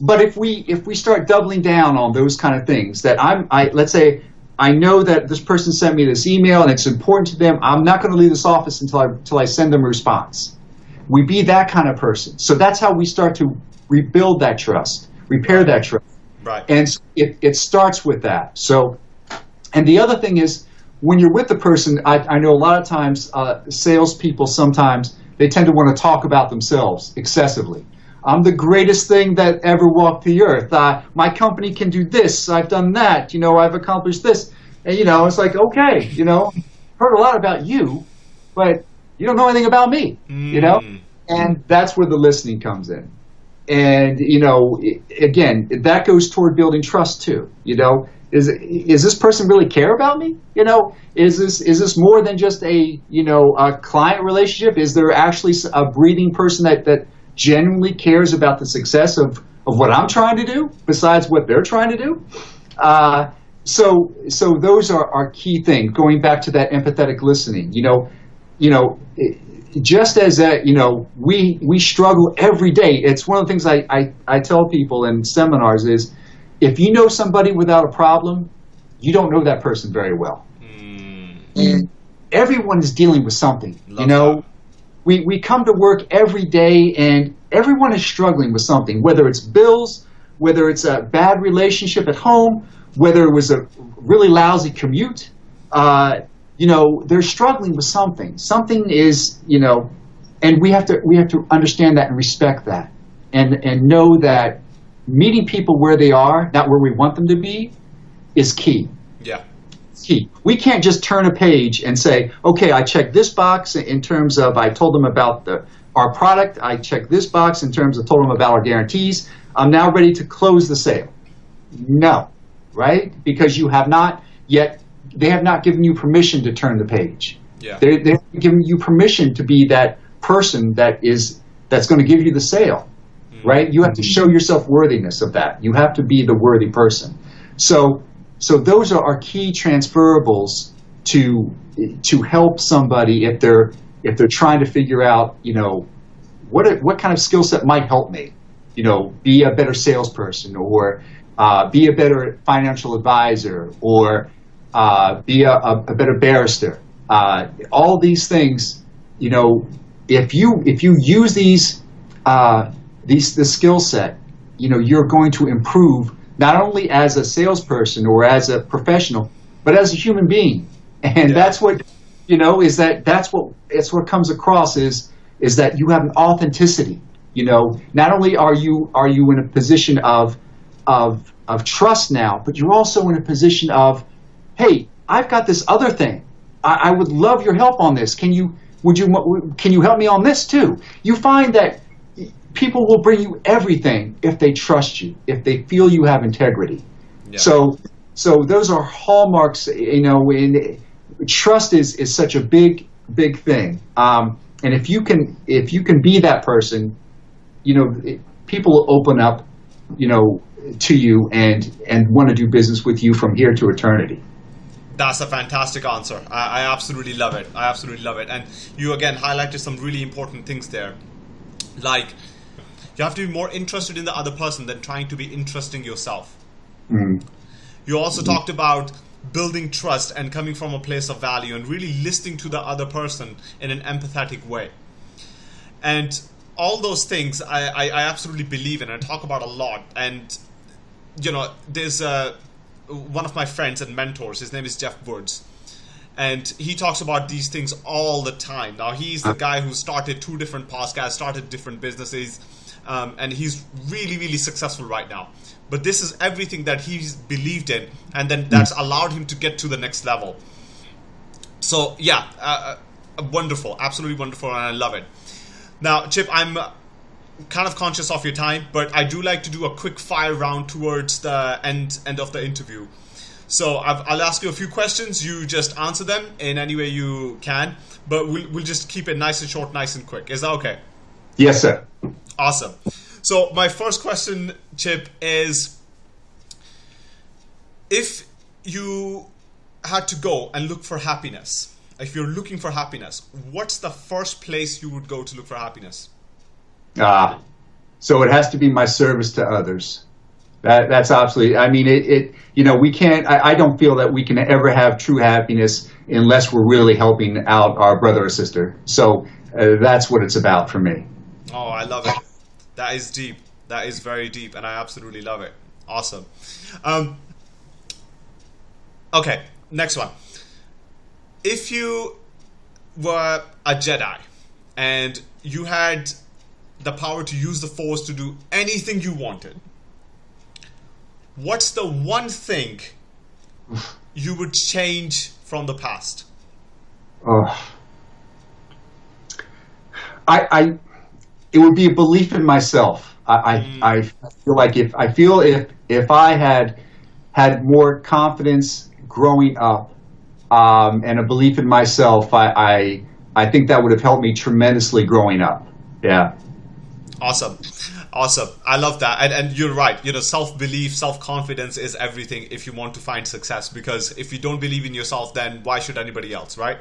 But if we if we start doubling down on those kind of things, that I'm, I let's say I know that this person sent me this email and it's important to them. I'm not going to leave this office until I, until I send them a response. We be that kind of person. So that's how we start to rebuild that trust, repair that trust. Right. And it, it starts with that. So, and the other thing is, when you're with the person, I, I know a lot of times uh, salespeople sometimes they tend to want to talk about themselves excessively. I'm the greatest thing that ever walked the earth. Uh, my company can do this. I've done that. You know, I've accomplished this. And, you know, it's like, okay, you know, heard a lot about you, but you don't know anything about me, mm. you know? Mm. And that's where the listening comes in. And, you know, again, that goes toward building trust too. You know, is, is this person really care about me? You know, is this, is this more than just a, you know, a client relationship? Is there actually a breathing person that, that, genuinely cares about the success of, of what I'm trying to do, besides what they're trying to do. Uh, so, so those are our key things. Going back to that empathetic listening, you know, you know, just as that, you know, we we struggle every day. It's one of the things I, I, I tell people in seminars is, if you know somebody without a problem, you don't know that person very well. Mm. And everyone is dealing with something. Love you know, we, we come to work every day and everyone is struggling with something, whether it's bills, whether it's a bad relationship at home, whether it was a really lousy commute. Uh, you know, they're struggling with something. Something is, you know, and we have to we have to understand that and respect that, and and know that meeting people where they are, not where we want them to be, is key. Yeah. Key. We can't just turn a page and say, okay, I checked this box in terms of I told them about the our product. I checked this box in terms of told them about our guarantees. I'm now ready to close the sale. No, right? Because you have not yet. They have not given you permission to turn the page. Yeah. They, they haven't given you permission to be that person that is that's going to give you the sale, hmm. right? You have to show yourself worthiness of that. You have to be the worthy person. So, so those are our key transferables to to help somebody if they're if they're trying to figure out, you know, what what kind of skill set might help me, you know, be a better salesperson or uh, be a better financial advisor or uh, be a, a, better barrister. Uh, all these things, you know, if you if you use these uh, these the skill set, you know you're going to improve not only as a salesperson or as a professional, but as a human being. And Yeah. that's what you know is that that's what it's what comes across is is that you have an authenticity. You know, not only are you are you in a position of of of trust now, but you're also in a position of, hey, I've got this other thing. I, I would love your help on this. Can you would you can you help me on this too? You find that people will bring you everything if they trust you, if they feel you have integrity. Yeah. So so those are hallmarks. You know, in trust is is such a big big thing. Um, and if you can if you can be that person, you know, it, people will open up, you know, to you and and want to do business with you from here to eternity. That's a fantastic answer. I, I absolutely love it. I absolutely love it. And you again highlighted some really important things there. Like, you have to be more interested in the other person than trying to be interesting yourself. You also talked about building trust and coming from a place of value and really listening to the other person in an empathetic way. And all those things I, I, I absolutely believe in and talk about a lot. And, you know, there's uh, one of my friends and mentors, his name is Jeff Woods. And he talks about these things all the time. Now, he's the guy who started two different podcasts, started different businesses, um, and he's really, really successful right now. But this is everything that he's believed in, and then that's allowed him to get to the next level. So, yeah, uh, uh, wonderful, absolutely wonderful, and I love it. Now, Chip, I'm uh, kind of conscious of your time, but I do like to do a quick fire round towards the end end of the interview. So I've, I'll ask you a few questions. You just answer them in any way you can, but we'll, we'll just keep it nice and short, nice and quick. Is that okay? Yes, sir. Awesome. So my first question, Chip, is if you had to go and look for happiness, if you're looking for happiness, what's the first place you would go to look for happiness? Ah, so it has to be my service to others. That that's absolutely. I mean, it. it you know, we can't. I, I don't feel that we can ever have true happiness unless we're really helping out our brother or sister. So uh, that's what it's about for me. Oh, I love it. That is deep. That is very deep, and I absolutely love it. Awesome. Um, okay, next one. If you were a Jedi and you had the power to use the Force to do anything you wanted, what's the one thing you would change from the past? Oh. I, I, it would be a belief in myself. I, I, I feel like if I feel if if I had had more confidence growing up um, and a belief in myself, I, I I think that would have helped me tremendously growing up. Yeah. Awesome. Awesome. I love that. And, and you're right. You know, self belief, self confidence is everything if you want to find success. Because if you don't believe in yourself, then why should anybody else, right?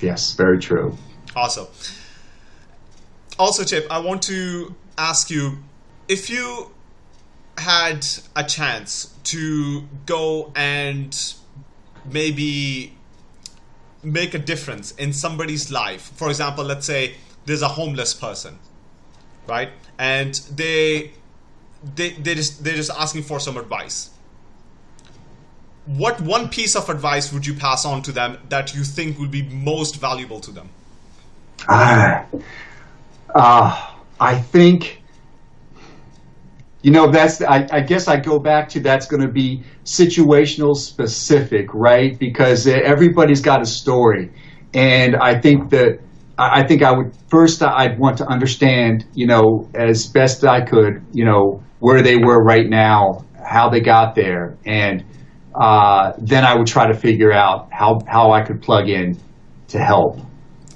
Yes, very true. Awesome. Also, Chip, I want to ask you if you had a chance to go and maybe make a difference in somebody's life. For example, let's say there's a homeless person, right? And they they they just they're just asking for some advice. What one piece of advice would you pass on to them that you think would be most valuable to them? Ah, uh, I think you know that's I, I, guess i go back to that's going to be situational specific right because everybody's got a story and i think that i think i would first i'd want to understand you know as best i could you know where they were right now how they got there and uh, then i would try to figure out how how i could plug in to help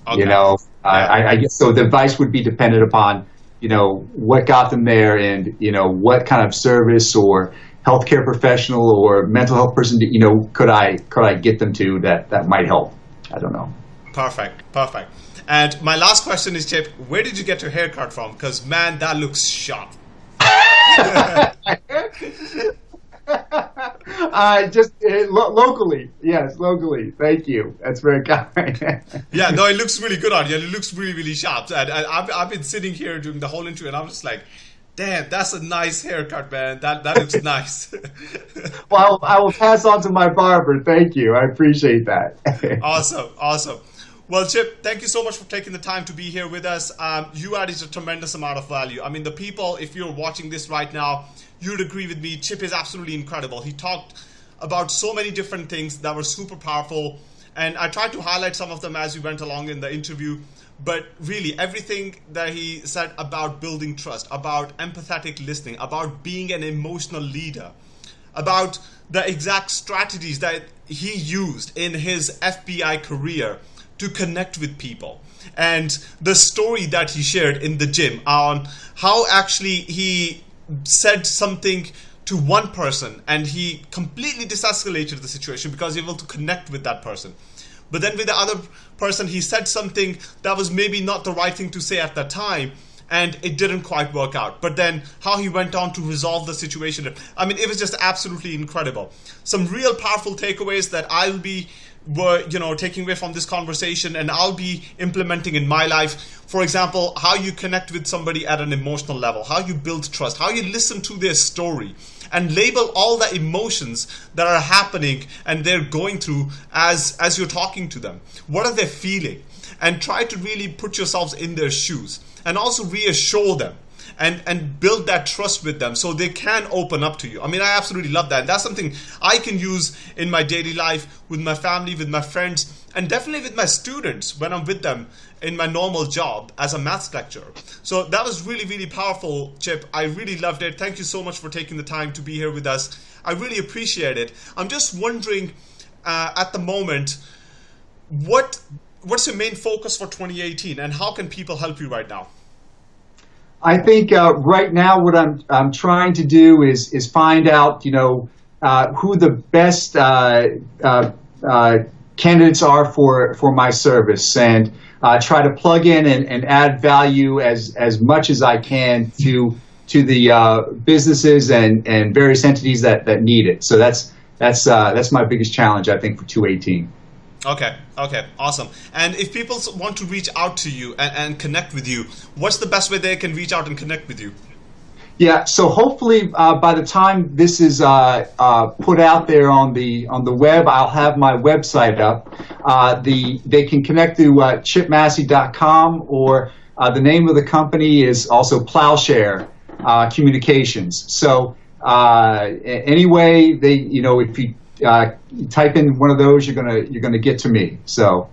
okay. you know. Uh, I, I guess so the advice would be dependent upon you know, what got them there and, you know, what kind of service or healthcare professional or mental health person, you know, could I, could I get them to that, that might help? I don't know. Perfect. Perfect. And my last question is, Chip, where did you get your haircut from? Because, man, that looks sharp. Uh, just uh, lo- locally, yes, locally. Thank you. That's very kind. yeah, no, it looks really good on you. It looks really, really sharp. And, and I've, I've been sitting here during the whole interview, and I'm just like, damn, that's a nice haircut, man. That that looks nice. well, I will pass on to my barber. Thank you. I appreciate that. awesome, awesome. Well, Chip, thank you so much for taking the time to be here with us. Um, you added a tremendous amount of value. I mean, the people, if you're watching this right now, you'd agree with me. Chip is absolutely incredible. He talked about so many different things that were super powerful, and I tried to highlight some of them as we went along in the interview. But really, everything that he said about building trust, about empathetic listening, about being an emotional leader, about the exact strategies that he used in his FBI career to connect with people and the story that he shared in the gym on how actually he said something to one person and he completely desescalated the situation because he was able to connect with that person. But then with the other person, he said something that was maybe not the right thing to say at that time and it didn't quite work out. But then how he went on to resolve the situation, I mean, it was just absolutely incredible. Some real powerful takeaways that I'll be were you know taking away from this conversation and I'll be implementing in my life. For example how you connect with somebody at an emotional level how you build trust how you listen to their story and label all the emotions that are happening and they're going through as as you're talking to them. What are they feeling? And try to really put yourselves in their shoes and also reassure them and and build that trust with them so they can open up to you. I mean, I absolutely love that. That's something I can use in my daily life with my family, with my friends, and definitely with my students when I'm with them in my normal job as a maths lecturer. So that was really, really powerful, Chip. I really loved it. Thank you so much for taking the time to be here with us. I really appreciate it. I'm just wondering uh, at the moment, what what's your main focus for 2018 and how can people help you right now? I think uh, right now what I'm I'm trying to do is is find out you know uh, who the best uh, uh, uh candidates are for for my service and try to plug in and, and add value as as much as I can to to the businesses and, and various entities that, that need it. So that's that's that's my biggest challenge I think for 2018. Okay, okay, awesome. And if people want to reach out to you and, and connect with you, what's the best way they can reach out and connect with you? Yeah, so hopefully uh, by the time this is uh, uh, put out there on the on the web, I'll have my website up. Uh, the they can connect to uh, chipmassey.com or uh, the name of the company is also Plowshare Communications. So anyway, they you know if you uh, type in one of those, you're gonna you're gonna get to me. So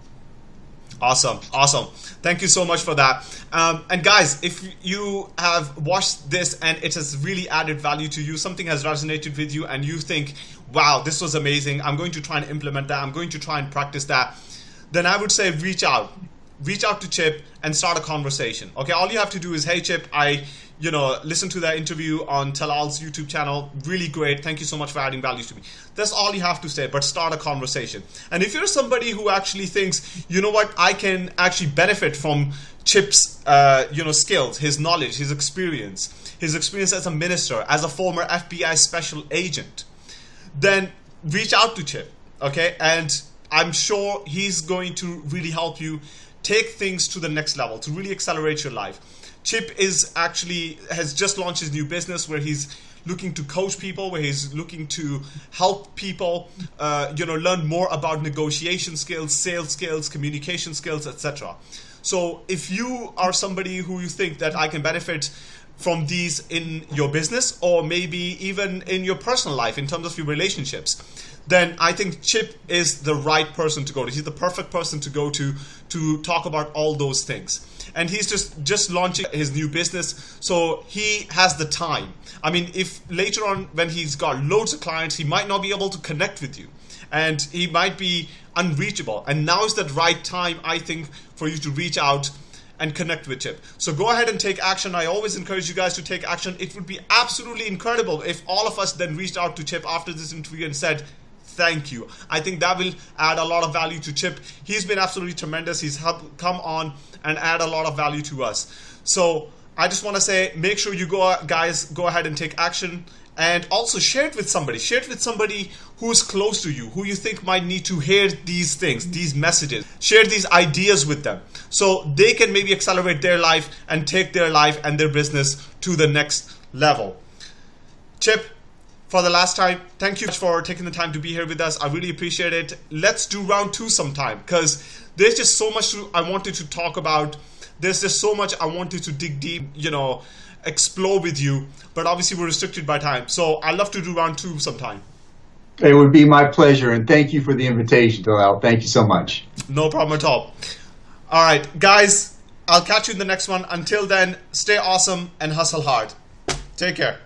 awesome, awesome. Thank you so much for that. Um, and guys, if you have watched this and it has really added value to you, something has resonated with you, and you think, "Wow, this was amazing! I'm going to try and implement that. I'm going to try and practice that." Then I would say reach out reach out to Chip and start a conversation. Okay, all you have to do is, hey Chip, I you know listen to that interview on Talal's YouTube channel. Really great. Thank you so much for adding value to me. That's all you have to say, but start a conversation. And if you're somebody who actually thinks, you know what, I can actually benefit from Chip's uh, you know skills, his knowledge, his experience, his experience as a minister, as a former FBI special agent, then reach out to Chip. Okay, and I'm sure he's going to really help you take things to the next level, to really accelerate your life. Chip is actually has just launched his new business where he's looking to coach people, where he's looking to help people, uh, you know, learn more about negotiation skills, sales skills, communication skills, etc. So if you are somebody who you think that I can benefit from these in your business or maybe even in your personal life in terms of your relationships, then I think Chip is the right person to go to. He's the perfect person to go to to talk about all those things. And he's just just launching his new business, so he has the time. I mean, if later on when he's got loads of clients, he might not be able to connect with you, and he might be unreachable. And now is the right time, I think, for you to reach out and connect with Chip. So go ahead and take action. I always encourage you guys to take action. It would be absolutely incredible if all of us then reached out to Chip after this interview and said, thank you. I think that will add a lot of value to Chip. He's been absolutely tremendous. He's helped come on and add a lot of value to us. So I just want to say, make sure you go, guys, go ahead and take action and also share it with somebody. Share it with somebody who's close to you, who you think might need to hear these things, these messages. Share these ideas with them so they can maybe accelerate their life and take their life and their business to the next level. Chip, for the last time, thank you for taking the time to be here with us. I really appreciate it. Let's do round two sometime because there's just so much I wanted to talk about. There's just so much I wanted to dig deep, you know, explore with you. But obviously, we're restricted by time. So I'd love to do round two sometime. It would be my pleasure, and thank you for the invitation, Dalal. Thank you so much. No problem at all. All right, guys, I'll catch you in the next one. Until then, stay awesome and hustle hard. Take care.